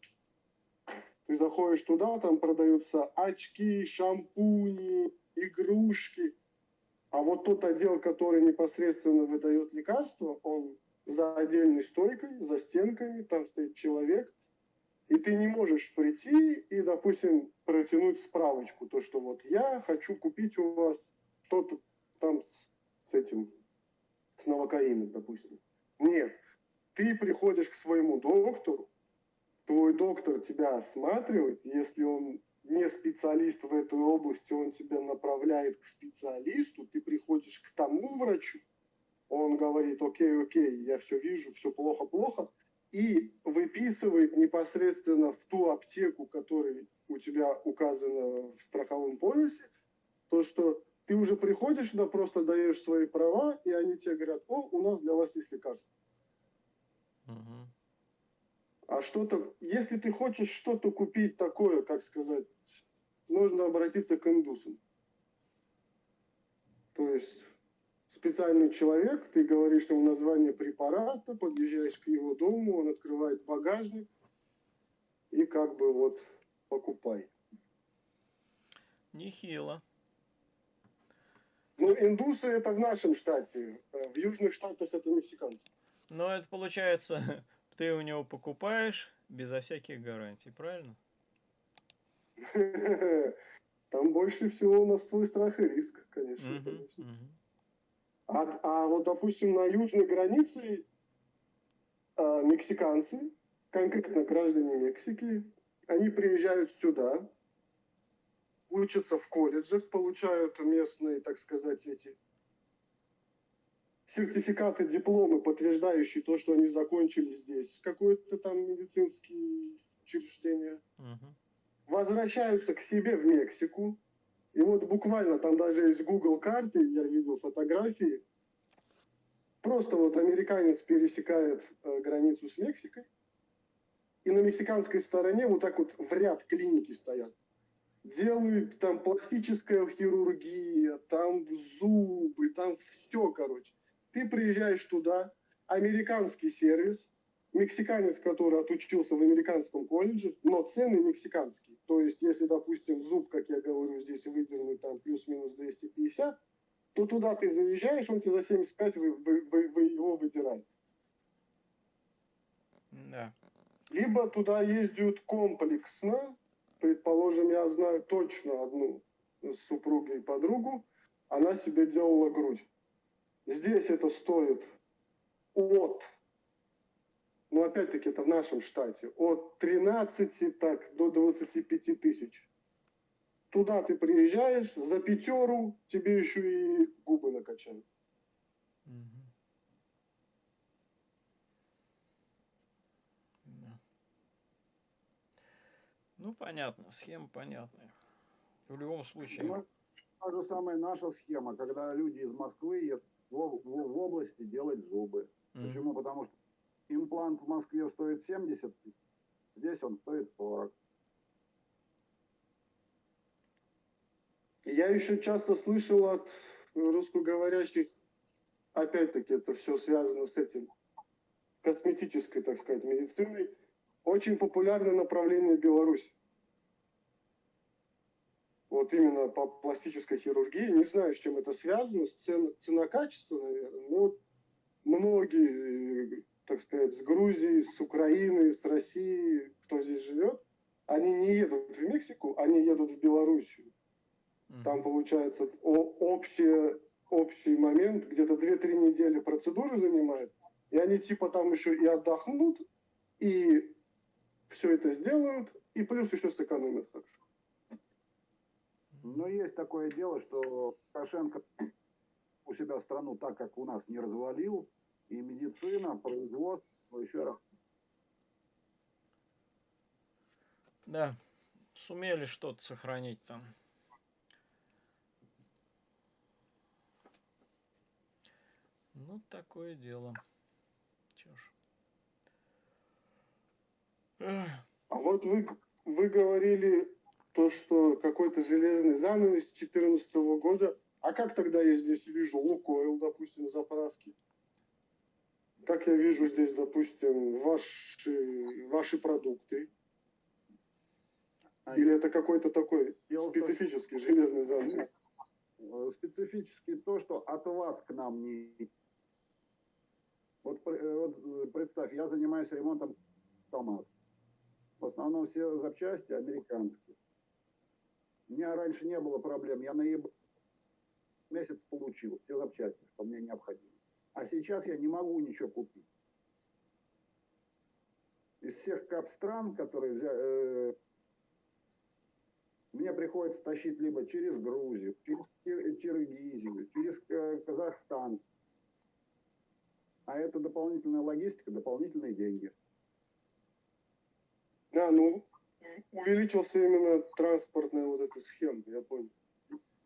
Ты заходишь туда, там продаются очки, шампуни, игрушки. А вот тот отдел, который непосредственно выдает лекарства, он за отдельной стойкой, за стенками, там стоит человек, и ты не можешь прийти и, допустим, протянуть справочку, то, что вот я хочу купить у вас что-то там с, с этим, с новокаином, допустим. Нет, ты приходишь к своему доктору, твой доктор тебя осматривает, если он не специалист в этой области, он тебя направляет к специалисту, ты приходишь к тому врачу, он говорит, окей, окей, я все вижу, все плохо-плохо, и выписывает непосредственно в ту аптеку, которая у тебя указана в страховом полисе, то, что ты уже приходишь туда, просто даешь свои права, и они тебе говорят, о, у нас для вас есть лекарство. Мгм. А что-то, если ты хочешь что-то купить такое, как сказать, нужно обратиться к индусам. То есть специальный человек, ты говоришь ему название препарата, подъезжаешь к его дому, он открывает багажник и как бы вот покупай. Нехило. Ну, индусы это в нашем штате, э, в южных штатах это мексиканцы. Но это получается, ты у него покупаешь безо всяких гарантий, правильно? Там больше всего у нас свой страх и риск, конечно. Мгм, конечно. мгм. А, а вот, допустим, на южной границе а, мексиканцы, конкретно граждане Мексики, они приезжают сюда, учатся в колледжах, получают местные, так сказать, эти сертификаты, дипломы, подтверждающие то, что они закончили здесь какое-то там медицинское учреждение Мгм. возвращаются к себе в Мексику. И вот буквально там даже есть Google карты, я видел фотографии. Просто вот американец пересекает э, границу с Мексикой. И на мексиканской стороне вот так вот в ряд клиники стоят. Делают там пластическая хирургия, там зубы, там все, короче. Ты приезжаешь туда, американский сервис, мексиканец, который отучился в американском колледже, но цены мексиканские. То есть, если, допустим, зуб, как я говорю, здесь выдернуть там плюс-минус 250, то туда ты заезжаешь, он тебе за 75 вы, вы- вы- вы его выдирает. Да. Либо туда ездят комплексно, предположим, я знаю точно одну с супругой подругу, она себе делала грудь. Здесь это стоит от, ну опять-таки это в нашем штате, от 13 так, до 25 тысяч. Туда ты приезжаешь, за пятеру тебе еще и губы накачают. Да. Ну, понятно, схема понятная. В любом случае. Та же самая наша схема, когда люди из Москвы едут в, в- области делать зубы. Мгм. Почему? Потому что имплант в Москве стоит 70 тысяч, здесь он стоит 40. Я еще часто слышал от русскоговорящих, опять-таки это все связано с этим косметической, так сказать, медициной, очень популярное направление в Беларуси. Вот именно по пластической хирургии. Не знаю, с чем это связано, с цен, цена-качество, наверное. Но вот многие, так сказать, с Грузии, с Украины, с России, кто здесь живет, они не едут в Мексику, они едут в Белоруссию. Там получается общее, общий момент, где-то 2-3 недели процедуры занимает, и они типа там еще и отдохнут, и все это сделают, и плюс еще сэкономят хорошо. Но есть такое дело, что Лукашенко у себя страну так, как у нас, не развалил, и медицина, производство, еще раз, Да, сумели что-то сохранить там. Ну, такое дело. Чё ж. А вот вы, вы говорили то, что какой-то железный занавес 2014 года. А как тогда я здесь вижу Лукойл, допустим, заправки? Как я вижу здесь, допустим, ваши, ваши продукты? А Или это какой-то такой специфический железный занавес? Э, специфически то, что от вас к нам не... Вот, э, вот, э, представь, я занимаюсь ремонтом автомат. В основном все запчасти американские. У меня раньше не было проблем. Я на eBay месяц получил все запчасти, что мне необходимо. А сейчас я не могу ничего купить. Из всех кап стран, которые взя- э, мне приходится тащить либо через Грузию, через Кир- Киргизию, через э, Казахстан. А это дополнительная логистика, дополнительные деньги. Да, ну, увеличился именно транспортная вот эта схема, я понял.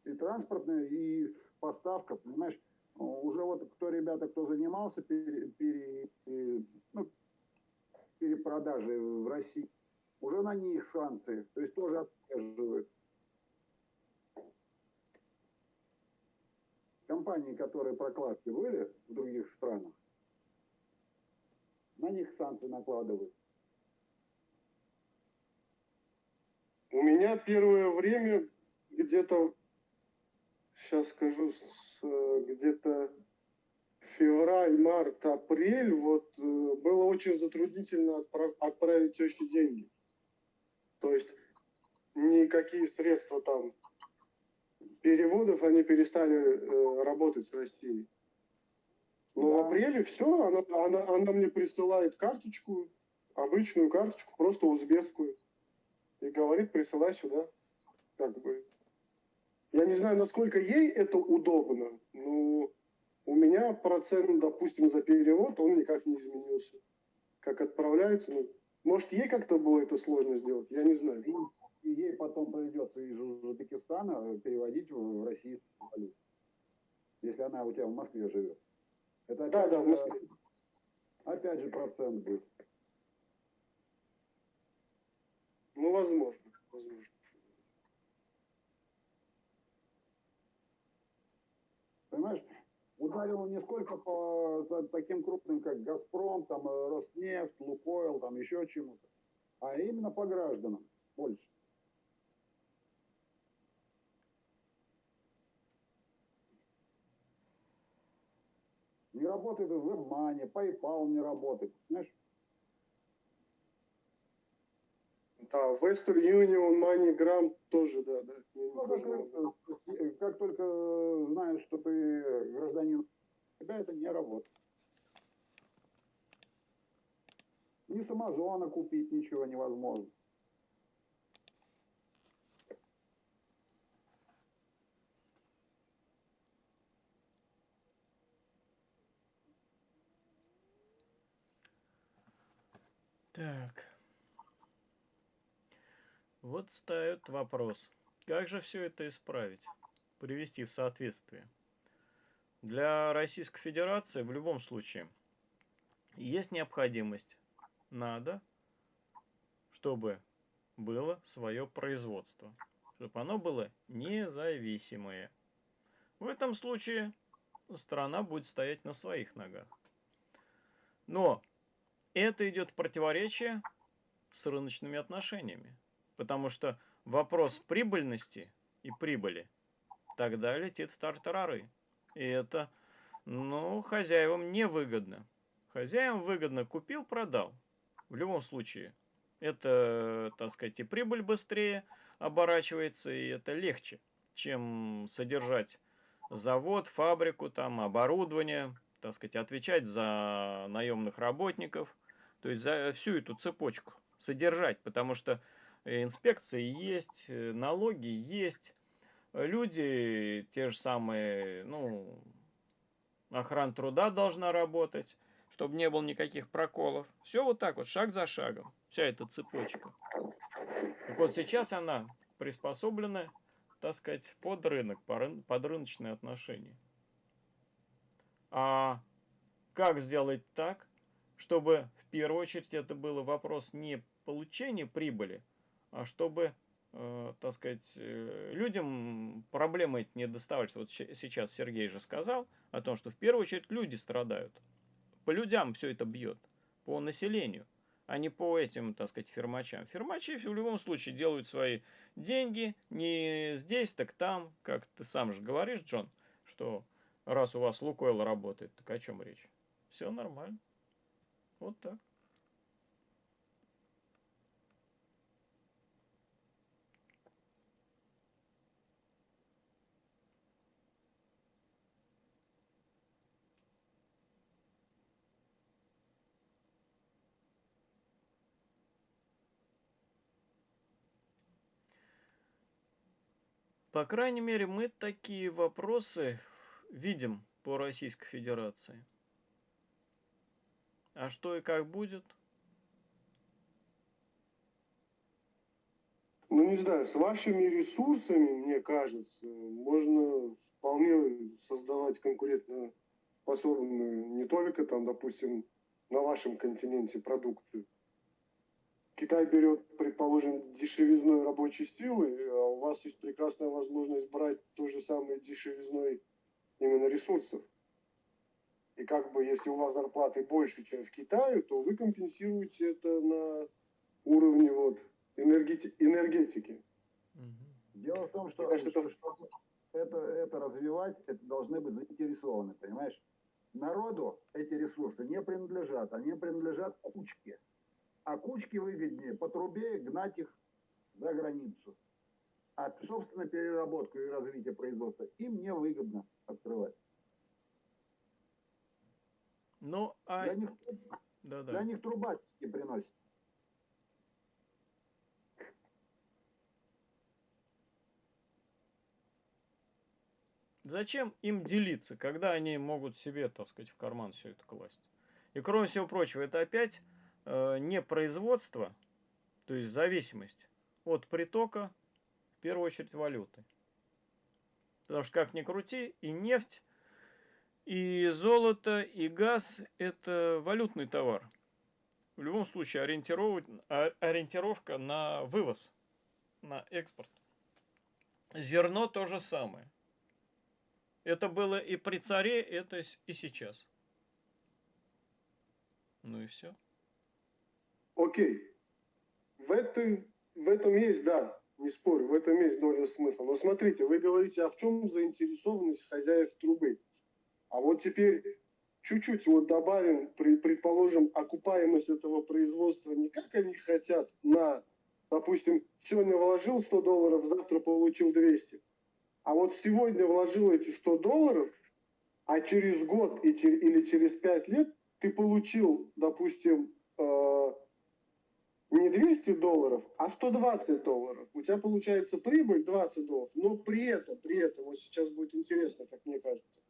И транспортная, и поставка, понимаешь, уже вот кто ребята, кто занимался пере- пере- э, ну, перепродажей в России, уже на них санкции, то есть тоже отслеживают. компании, которые прокладки были в других странах, на них санкции накладывают. У меня первое время где-то, сейчас скажу, э, где-то февраль, март, апрель, вот э, было очень затруднительно отправ- отправить теще деньги. То есть никакие средства там переводов, они перестали э, работать с Россией. Но в Да. апреле все, она, она, она мне присылает карточку, обычную карточку, просто узбекскую. И говорит, присылай сюда. Как бы. Я не знаю, насколько ей это удобно, но у меня процент, допустим, за перевод, он никак не изменился. Как отправляется, ну, может, ей как-то было это сложно сделать, я не знаю. И ей потом придется из Узбекистана переводить в в российскую валюту. Если она у тебя в Москве живет. Это Да, опять да, в же- Москве. Опять же процент будет. Ну, возможно, возможно. Понимаешь? Ударило не сколько по таким крупным, как Газпром, там, э, Роснефть, Лукойл, там еще чему-то, а именно по гражданам больше. Не работает WebMoney, PayPal не работает. Знаешь, Да, Western Union, MoneyGram тоже, да, да. Ну, тоже как, только знаешь, что ты гражданин, тебя это не работает. Ни с Амазона купить ничего невозможно. Так. Вот ставят вопрос. Как же все это исправить? Привести в соответствие? Для Российской Федерации в любом случае есть необходимость. Надо, чтобы было свое производство. Чтобы оно было независимое. В этом случае страна будет стоять на своих ногах. Но это идет в противоречие с рыночными отношениями. Потому что вопрос прибыльности и прибыли тогда летит в тартарары. И это, ну, хозяевам невыгодно. Хозяевам выгодно купил, продал. В любом случае, это, так сказать, и прибыль быстрее оборачивается, и это легче, чем содержать завод, фабрику, там, оборудование, так сказать, отвечать за наемных работников, то есть за всю эту цепочку содержать, потому что инспекции есть, э, налоги есть, люди те же самые, ну, охрана труда должна работать, чтобы не было никаких проколов. Все вот так вот, шаг за шагом, вся эта цепочка. Так вот сейчас она приспособлена, так сказать, под рынок, по рын- под рыночные отношения. А как сделать так, чтобы в первую очередь это был вопрос не получения прибыли, чтобы, э, так сказать, э, людям проблемы эти не доставались. Вот сейчас Сергей же сказал о том, что в первую очередь люди страдают. По людям все это бьет, по населению, а не по этим, так сказать, фермачам. Фермачи в любом случае делают свои деньги не здесь, так там, как ты сам же говоришь, Джон, что раз у вас Лукойл работает, так о чем речь? Все нормально. Вот так. По крайней мере, мы такие вопросы видим по Российской Федерации. А что и как будет? Ну, не знаю, с вашими ресурсами, мне кажется, можно вполне создавать конкурентоспособную не только там, допустим, на вашем континенте продукцию. Китай берет, предположим, дешевизной рабочей силы, а у вас есть прекрасная возможность брать то же самое дешевизной именно ресурсов. И как бы, если у вас зарплаты больше, чем в Китае, то вы компенсируете это на уровне вот энергети- энергетики. Дело в том, что, кажется, что- это- чтобы это, это развивать, это должны быть заинтересованы, понимаешь? Народу эти ресурсы не принадлежат, они принадлежат кучке. А кучке выгоднее по трубе гнать их за границу. А, собственно, переработку и развитие производства им не выгодно открывать. Ну, а... Для них, Да-да. для них труба не приносит. Зачем им делиться, когда они могут себе, так сказать, в карман все это класть? И кроме всего прочего, это опять не производство, то есть зависимость от притока, в первую очередь, валюты. Потому что, как ни крути, и нефть, и золото, и газ – это валютный товар. В любом случае, ориентировка на вывоз, на экспорт. Зерно то же самое. Это было и при царе, это и сейчас. Ну и все. Окей. В, этой, в этом есть, да, не спорю, в этом есть доля смысла. Но смотрите, вы говорите, а в чем заинтересованность хозяев трубы? А вот теперь чуть-чуть вот добавим, предположим, окупаемость этого производства не как они хотят на, допустим, сегодня вложил 100 долларов, завтра получил 200. А вот сегодня вложил эти 100 долларов, а через год или через 5 лет ты получил, допустим, э, не 200 долларов, а 120 долларов. У тебя получается прибыль 20 долларов, но при этом, при этом, вот сейчас будет интересно, как мне кажется,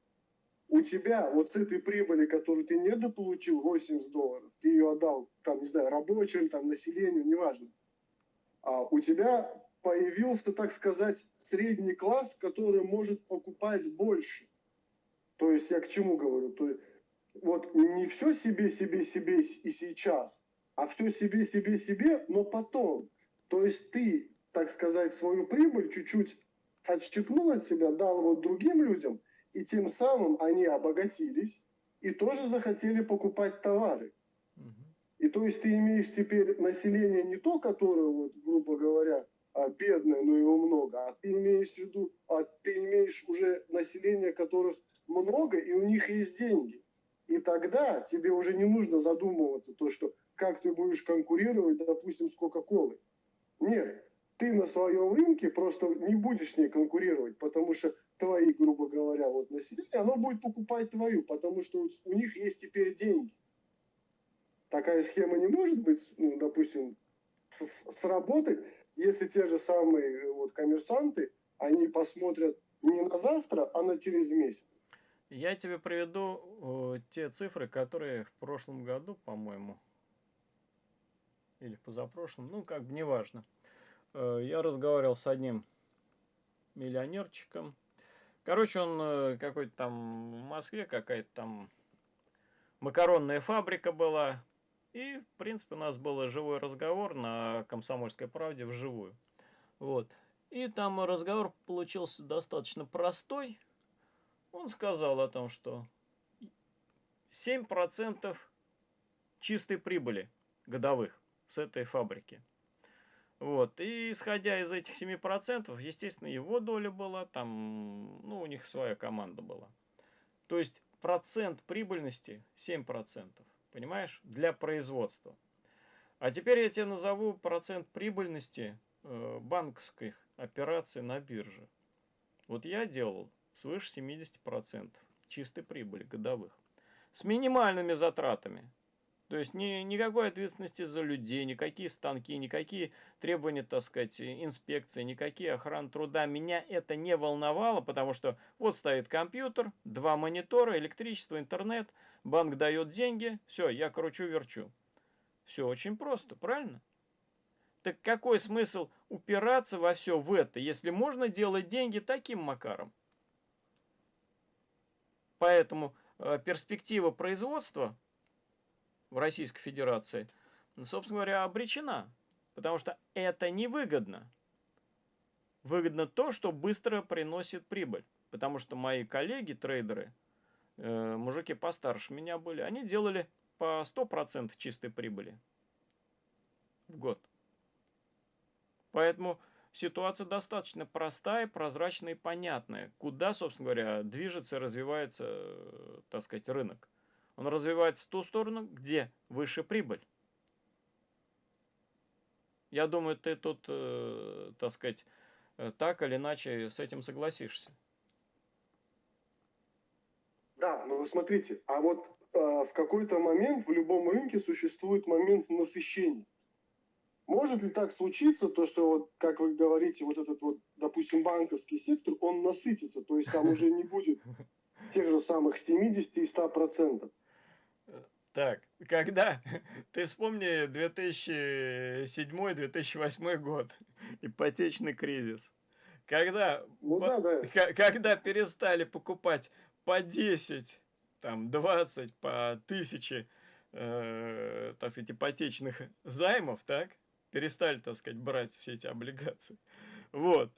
у тебя вот с этой прибыли, которую ты недополучил, 80 долларов, ты ее отдал, там, не знаю, рабочим, там, населению, неважно, а у тебя появился, так сказать, средний класс, который может покупать больше. То есть я к чему говорю? То есть вот не все себе, себе, себе и сейчас, а все себе, себе, себе, но потом. То есть ты, так сказать, свою прибыль чуть-чуть отщипнул от себя, дал вот другим людям, и тем самым они обогатились и тоже захотели покупать товары. И то есть ты имеешь теперь население не то, которое, вот, грубо говоря, а, бедное, но его много, а ты имеешь в виду, а ты имеешь уже население, которых много, и у них есть деньги. И тогда тебе уже не нужно задумываться, то, что как ты будешь конкурировать, допустим, с Кока-Колой. Нет, ты на своем рынке просто не будешь с ней конкурировать, потому что твои, грубо говоря, вот население, оно будет покупать твою, потому что у- них есть теперь деньги такая схема не может быть, ну, допустим, сработать, если те же самые вот коммерсанты, они посмотрят не на завтра, а на через месяц. Я тебе приведу э, те цифры, которые в прошлом году, по-моему, или позапрошлом, ну, как бы неважно. Э, я разговаривал с одним миллионерчиком. Короче, он э, какой-то там в Москве, какая-то там макаронная фабрика была. И, в принципе, у нас был живой разговор на «Комсомольской правде» вживую. Вот. И там разговор получился достаточно простой. Он сказал о том, что 7% чистой прибыли годовых с этой фабрики. Вот. И исходя из этих 7%, естественно, его доля была, там, ну, у них своя команда была. То есть процент прибыльности 7%, понимаешь, для производства. А теперь я тебе назову процент прибыльности э, банковских операций на бирже. Вот я делал свыше 70% чистой прибыли годовых. С минимальными затратами. То есть ни, никакой ответственности за людей, никакие станки, никакие требования, так сказать, инспекции, никакие охраны труда. Меня это не волновало, потому что вот стоит компьютер, два монитора, электричество, интернет, банк дает деньги, все, я кручу-верчу. Все очень просто, правильно? Так какой смысл упираться во все в это, если можно делать деньги таким макаром? Поэтому э, перспектива производства в Российской Федерации, собственно говоря, обречена. Потому что это невыгодно. Выгодно то, что быстро приносит прибыль. Потому что мои коллеги, трейдеры, э, мужики постарше меня были, они делали по 100% чистой прибыли в год. Поэтому ситуация достаточно простая, прозрачная и понятная. Куда, собственно говоря, движется развивается, так сказать, рынок. Он развивается в ту сторону, где выше прибыль. Я думаю, ты тут, э, так сказать, э, так или иначе с этим согласишься. Да, вы смотрите, а вот э, в какой-то момент в любом рынке существует момент насыщения. Может ли так случиться, то, что, вот, как вы говорите, вот этот вот, допустим, банковский сектор, он насытится, то есть там уже не будет тех же самых 70 и 100 процентов. Так, когда, ты вспомни 2007-2008 год, ипотечный кризис. Когда, Ну да, да. когда перестали покупать по 10, там 20, по 1000, э, так сказать, ипотечных займов, так? Перестали, так сказать, брать все эти облигации. Вот.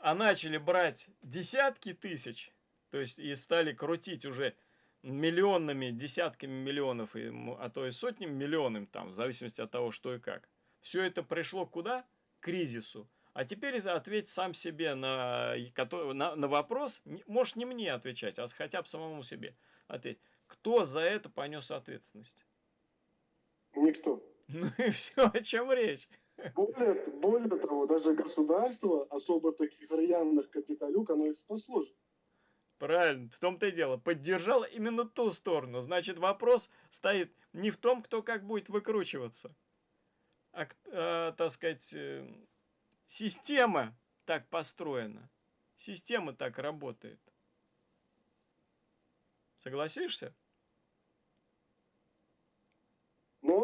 А начали брать десятки тысяч, то есть и стали крутить уже миллионными, десятками миллионов, а то и сотнями миллионов, там, в зависимости от того, что и как. Все это пришло куда? К кризису. А теперь ответь сам себе на, на, на вопрос, можешь не мне отвечать, а хотя бы самому себе ответь. Кто за это понес ответственность? Никто. Ну и все, о чем речь. Более, более того, даже государство особо таких рьяных капиталюк, оно их спасло же. Правильно, в том-то и дело. Поддержал именно ту сторону. Значит, вопрос стоит не в том, кто как будет выкручиваться, а, а так сказать, э, система так построена. Система так работает. Согласишься?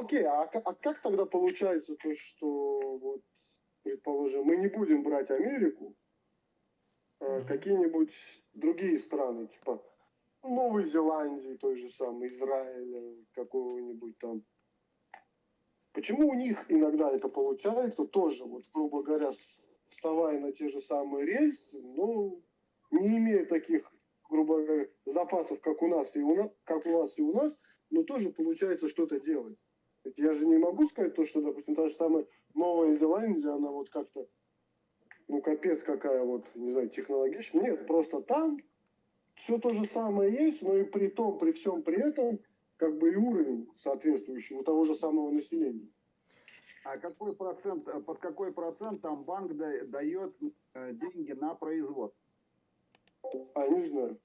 Ну окей, а, а как тогда получается то, что вот, предположим, мы не будем брать Америку, mm-hmm. какие-нибудь другие страны, типа Новой Зеландии, той же самой, Израиля, какого-нибудь там. Почему у них иногда это получается тоже, вот, грубо говоря, вставая на те же самые рельсы, но не имея таких, грубо говоря, запасов, как у нас и у нас, как у нас и у нас, но тоже получается что-то делать. Ведь я же не могу сказать то, что, допустим, та же самая Новая Зеландия, она вот как-то ну, капец какая вот, не знаю, технологичная. Нет, просто там все то же самое есть, но и при том, при всем при этом, как бы и уровень соответствующий у того же самого населения. А какой процент, под какой процент там банк дает э, деньги на производство? А, не знаю.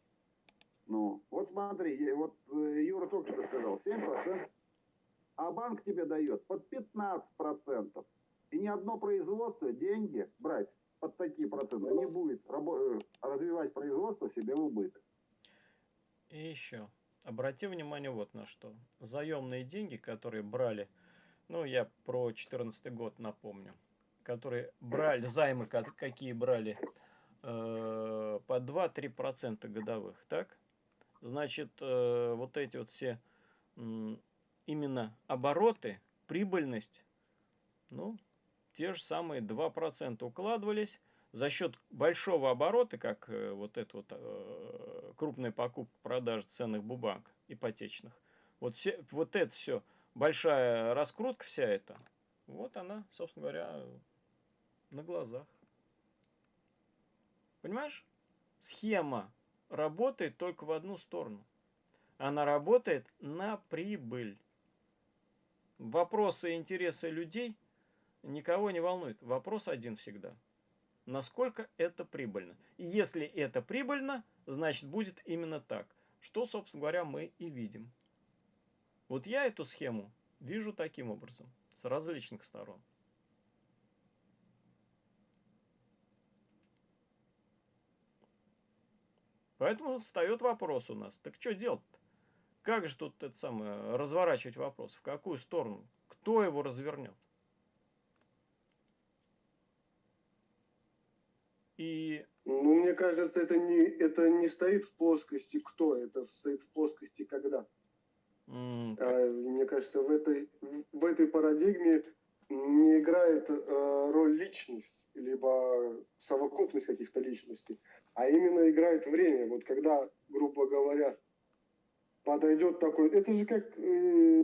Ну, вот смотри, вот э, Юра только что сказал, 7%, а банк тебе дает под 15%. И ни одно производство деньги брать под такие проценты не будет э, развивать производство себе в убыток. И еще, обрати внимание вот на что. Заемные деньги, которые брали, ну, я про 2014 год напомню, которые брали, займы какие брали, э, по 2-3% годовых, так? Значит, э, вот эти вот все именно обороты, прибыльность, ну, те же самые 2% укладывались за счет большого оборота, как э, вот это вот э, крупная покупка, продажа ценных бумаг ипотечных. Вот, все, вот это все, большая раскрутка вся эта, вот она, собственно говоря, на глазах. Понимаешь? Схема работает только в одну сторону. Она работает на прибыль. Вопросы и интересы людей никого не волнует. Вопрос один всегда. Насколько это прибыльно? И если это прибыльно, значит будет именно так. Что, собственно говоря, мы и видим. Вот я эту схему вижу таким образом, с различных сторон. Поэтому встает вопрос у нас. Так что делать-то? Как же тут это самое, разворачивать вопрос? В какую сторону? Кто его развернет? И... Ну, мне кажется, это не, это не стоит в плоскости кто, это стоит в плоскости когда. Mm, а, мне кажется, в этой, в этой парадигме не играет э, роль личность. либо совокупность каких-то личностей, а именно играет время. Вот когда, грубо говоря, подойдет такой... Это же как, э,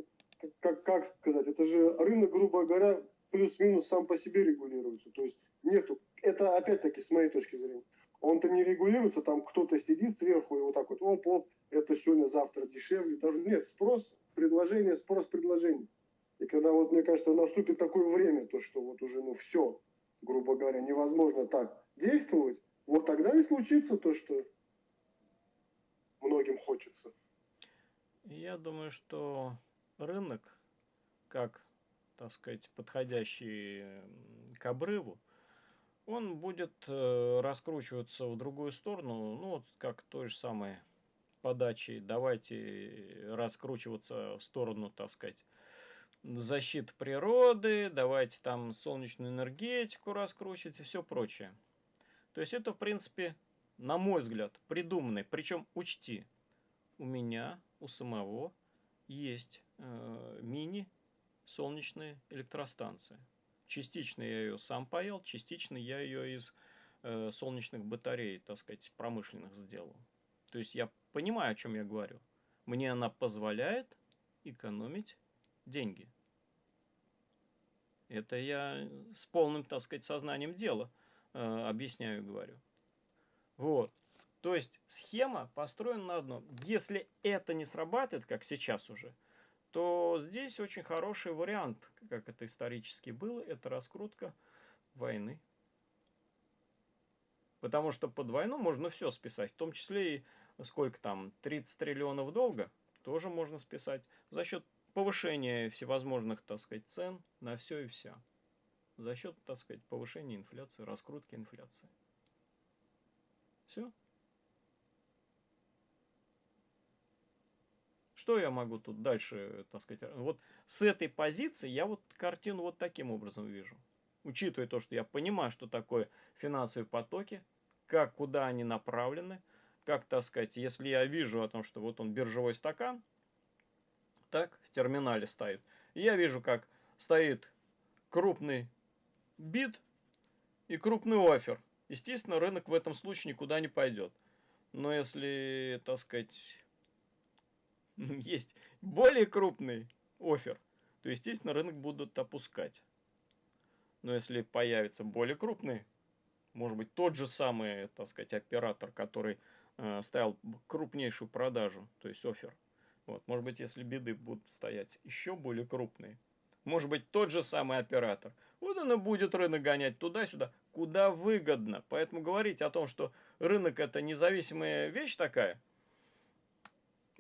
как, как сказать, это же рынок, грубо говоря, плюс-минус сам по себе регулируется. То есть нету... Это опять-таки с моей точки зрения. Он-то не регулируется, там кто-то сидит сверху и вот так вот, оп, оп, это сегодня, завтра дешевле. Даже нет, спрос, предложение, спрос, предложение. И когда вот, мне кажется, наступит такое время, то что вот уже, ну, все, грубо говоря, невозможно так действовать, вот тогда и случится то, что многим хочется. Я думаю, что рынок, как, так сказать, подходящий к обрыву, он будет э, раскручиваться в другую сторону, ну, вот как той же самой подачи. Давайте раскручиваться в сторону, так сказать, защиты природы, давайте там солнечную энергетику раскручивать и все прочее. То есть это, в принципе, на мой взгляд, придуманный. Причем учти, у меня, у самого есть э, мини солнечная электростанция. Частично я ее сам паял, частично я ее из э, солнечных батарей, так сказать, промышленных сделал. То есть я понимаю, о чем я говорю. Мне она позволяет экономить деньги. Это я с полным, так сказать, сознанием дела э, объясняю и говорю. Вот. То есть схема построена на одном. Если это не срабатывает, как сейчас уже, то здесь очень хороший вариант, как это исторически было, это раскрутка войны. Потому что под войну можно все списать, в том числе и сколько там, 30 триллионов долга, тоже можно списать за счет повышения всевозможных, так сказать, цен на все и вся. За счет, так сказать, повышения инфляции, раскрутки инфляции. Все. Что я могу тут дальше, так сказать, вот с этой позиции я вот картину вот таким образом вижу. Учитывая то, что я понимаю, что такое финансовые потоки, как, куда они направлены, как, так сказать, если я вижу о том, что вот он биржевой стакан, так, в терминале стоит, я вижу, как стоит крупный бит и крупный офер. Естественно, рынок в этом случае никуда не пойдет. Но если, так сказать, есть более крупный офер, то, естественно, рынок будут опускать. Но если появится более крупный, может быть, тот же самый, так сказать, оператор, который э, ставил крупнейшую продажу, то есть офер, вот, может быть, если биды будут стоять еще более крупные, может быть, тот же самый оператор, вот он и будет рынок гонять туда-сюда, куда выгодно. Поэтому говорить о том, что рынок это независимая вещь такая –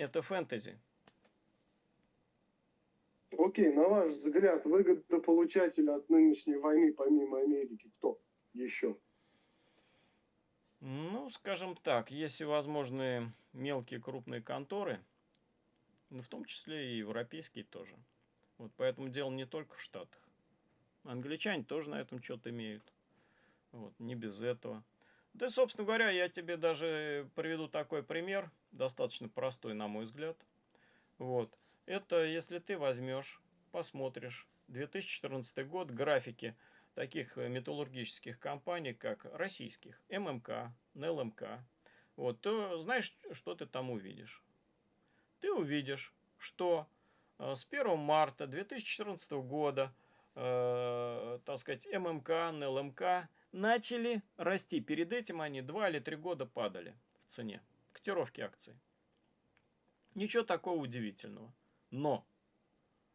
это фэнтези. Окей, на ваш взгляд, выгодополучатель от нынешней войны, помимо Америки, кто еще? Ну, скажем так, есть возможные мелкие крупные конторы, ну, в том числе и европейские тоже. Вот поэтому дело не только в Штатах. Англичане тоже на этом что-то имеют. Вот, не без этого. Да, собственно говоря, я тебе даже приведу такой пример, достаточно простой, на мой взгляд. Вот. Это если ты возьмешь, посмотришь 2014 год, графики таких металлургических компаний, как российских, ММК, НЛМК, вот, то знаешь, что ты там увидишь? Ты увидишь, что э, с 1 марта 2014 года, э, так сказать, ММК, НЛМК – начали расти. Перед этим они 2 или 3 года падали в цене. Котировки акций. Ничего такого удивительного. Но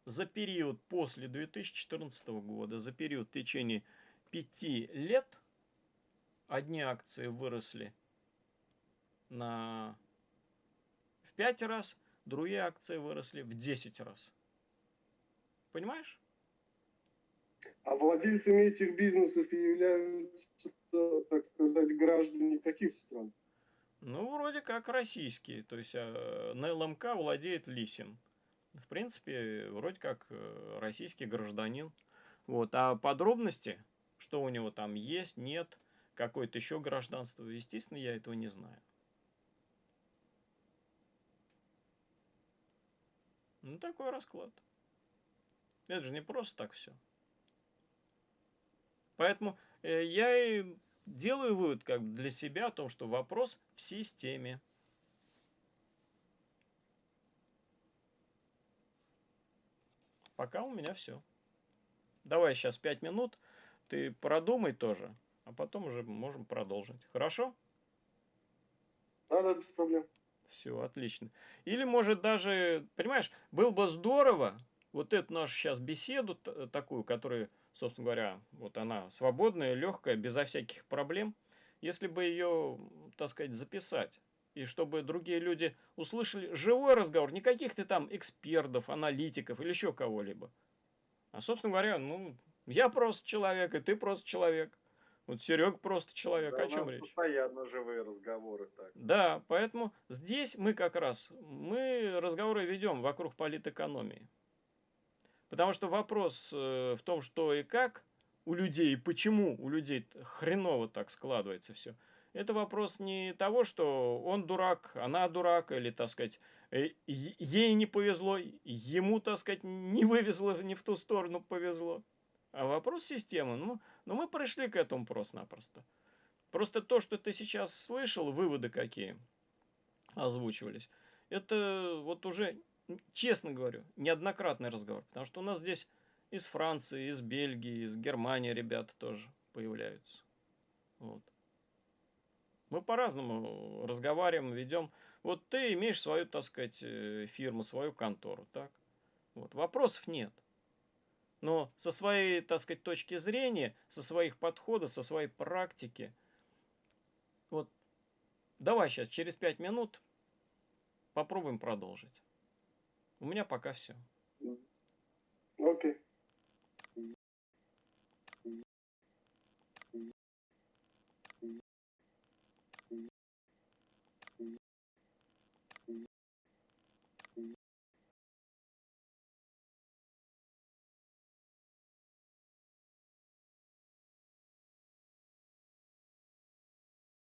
за период после 2014 года, за период в течение 5 лет, одни акции выросли на в 5 раз, другие акции выросли в 10 раз. Понимаешь? А владельцами этих бизнесов являются, так сказать, граждане каких стран? Ну, вроде как российские. То есть э, на ЛМК владеет Лисин. В принципе, вроде как э, российский гражданин. Вот. А подробности, что у него там есть, нет, какое-то еще гражданство, естественно, я этого не знаю. Ну, такой расклад. Это же не просто так все. Поэтому э, я и делаю вывод как бы для себя о том, что вопрос в системе. Пока у меня все. Давай сейчас 5 минут, ты продумай тоже, а потом уже можем продолжить. Хорошо? Да, да, без проблем. Все, отлично. Или, может, даже, понимаешь, было бы здорово, вот эту нашу сейчас беседу такую, которая, собственно говоря, вот она свободная, легкая, безо всяких проблем, если бы ее, так сказать, записать, и чтобы другие люди услышали живой разговор, не каких-то там экспертов, аналитиков или еще кого-либо. А, собственно говоря, ну, я просто человек, и ты просто человек. Вот Серег просто человек, Да, о чем речь? Постоянно живые разговоры так. Да, поэтому здесь мы как раз, мы разговоры ведем вокруг политэкономии. Потому что вопрос э, в том, что и как у людей, и почему у людей хреново так складывается все. Это вопрос не того, что он дурак, она дурак, или, так сказать, э, ей не повезло, ему, так сказать, не вывезло, не в ту сторону повезло. А вопрос системы. Ну, но мы пришли к этому просто-напросто. Просто то, что ты сейчас слышал, выводы какие озвучивались, это вот уже, честно говорю, неоднократный разговор. Потому что у нас здесь из Франции, из Бельгии, из Германии ребята тоже появляются. Вот. Мы по-разному разговариваем, ведем. Вот ты имеешь свою, так сказать, э, фирму, свою контору, так? Вот. Вопросов нет. Но со своей, так сказать, точки зрения, со своих подходов, со своей практики, вот давай сейчас через пять минут попробуем продолжить. У меня пока все. Окей.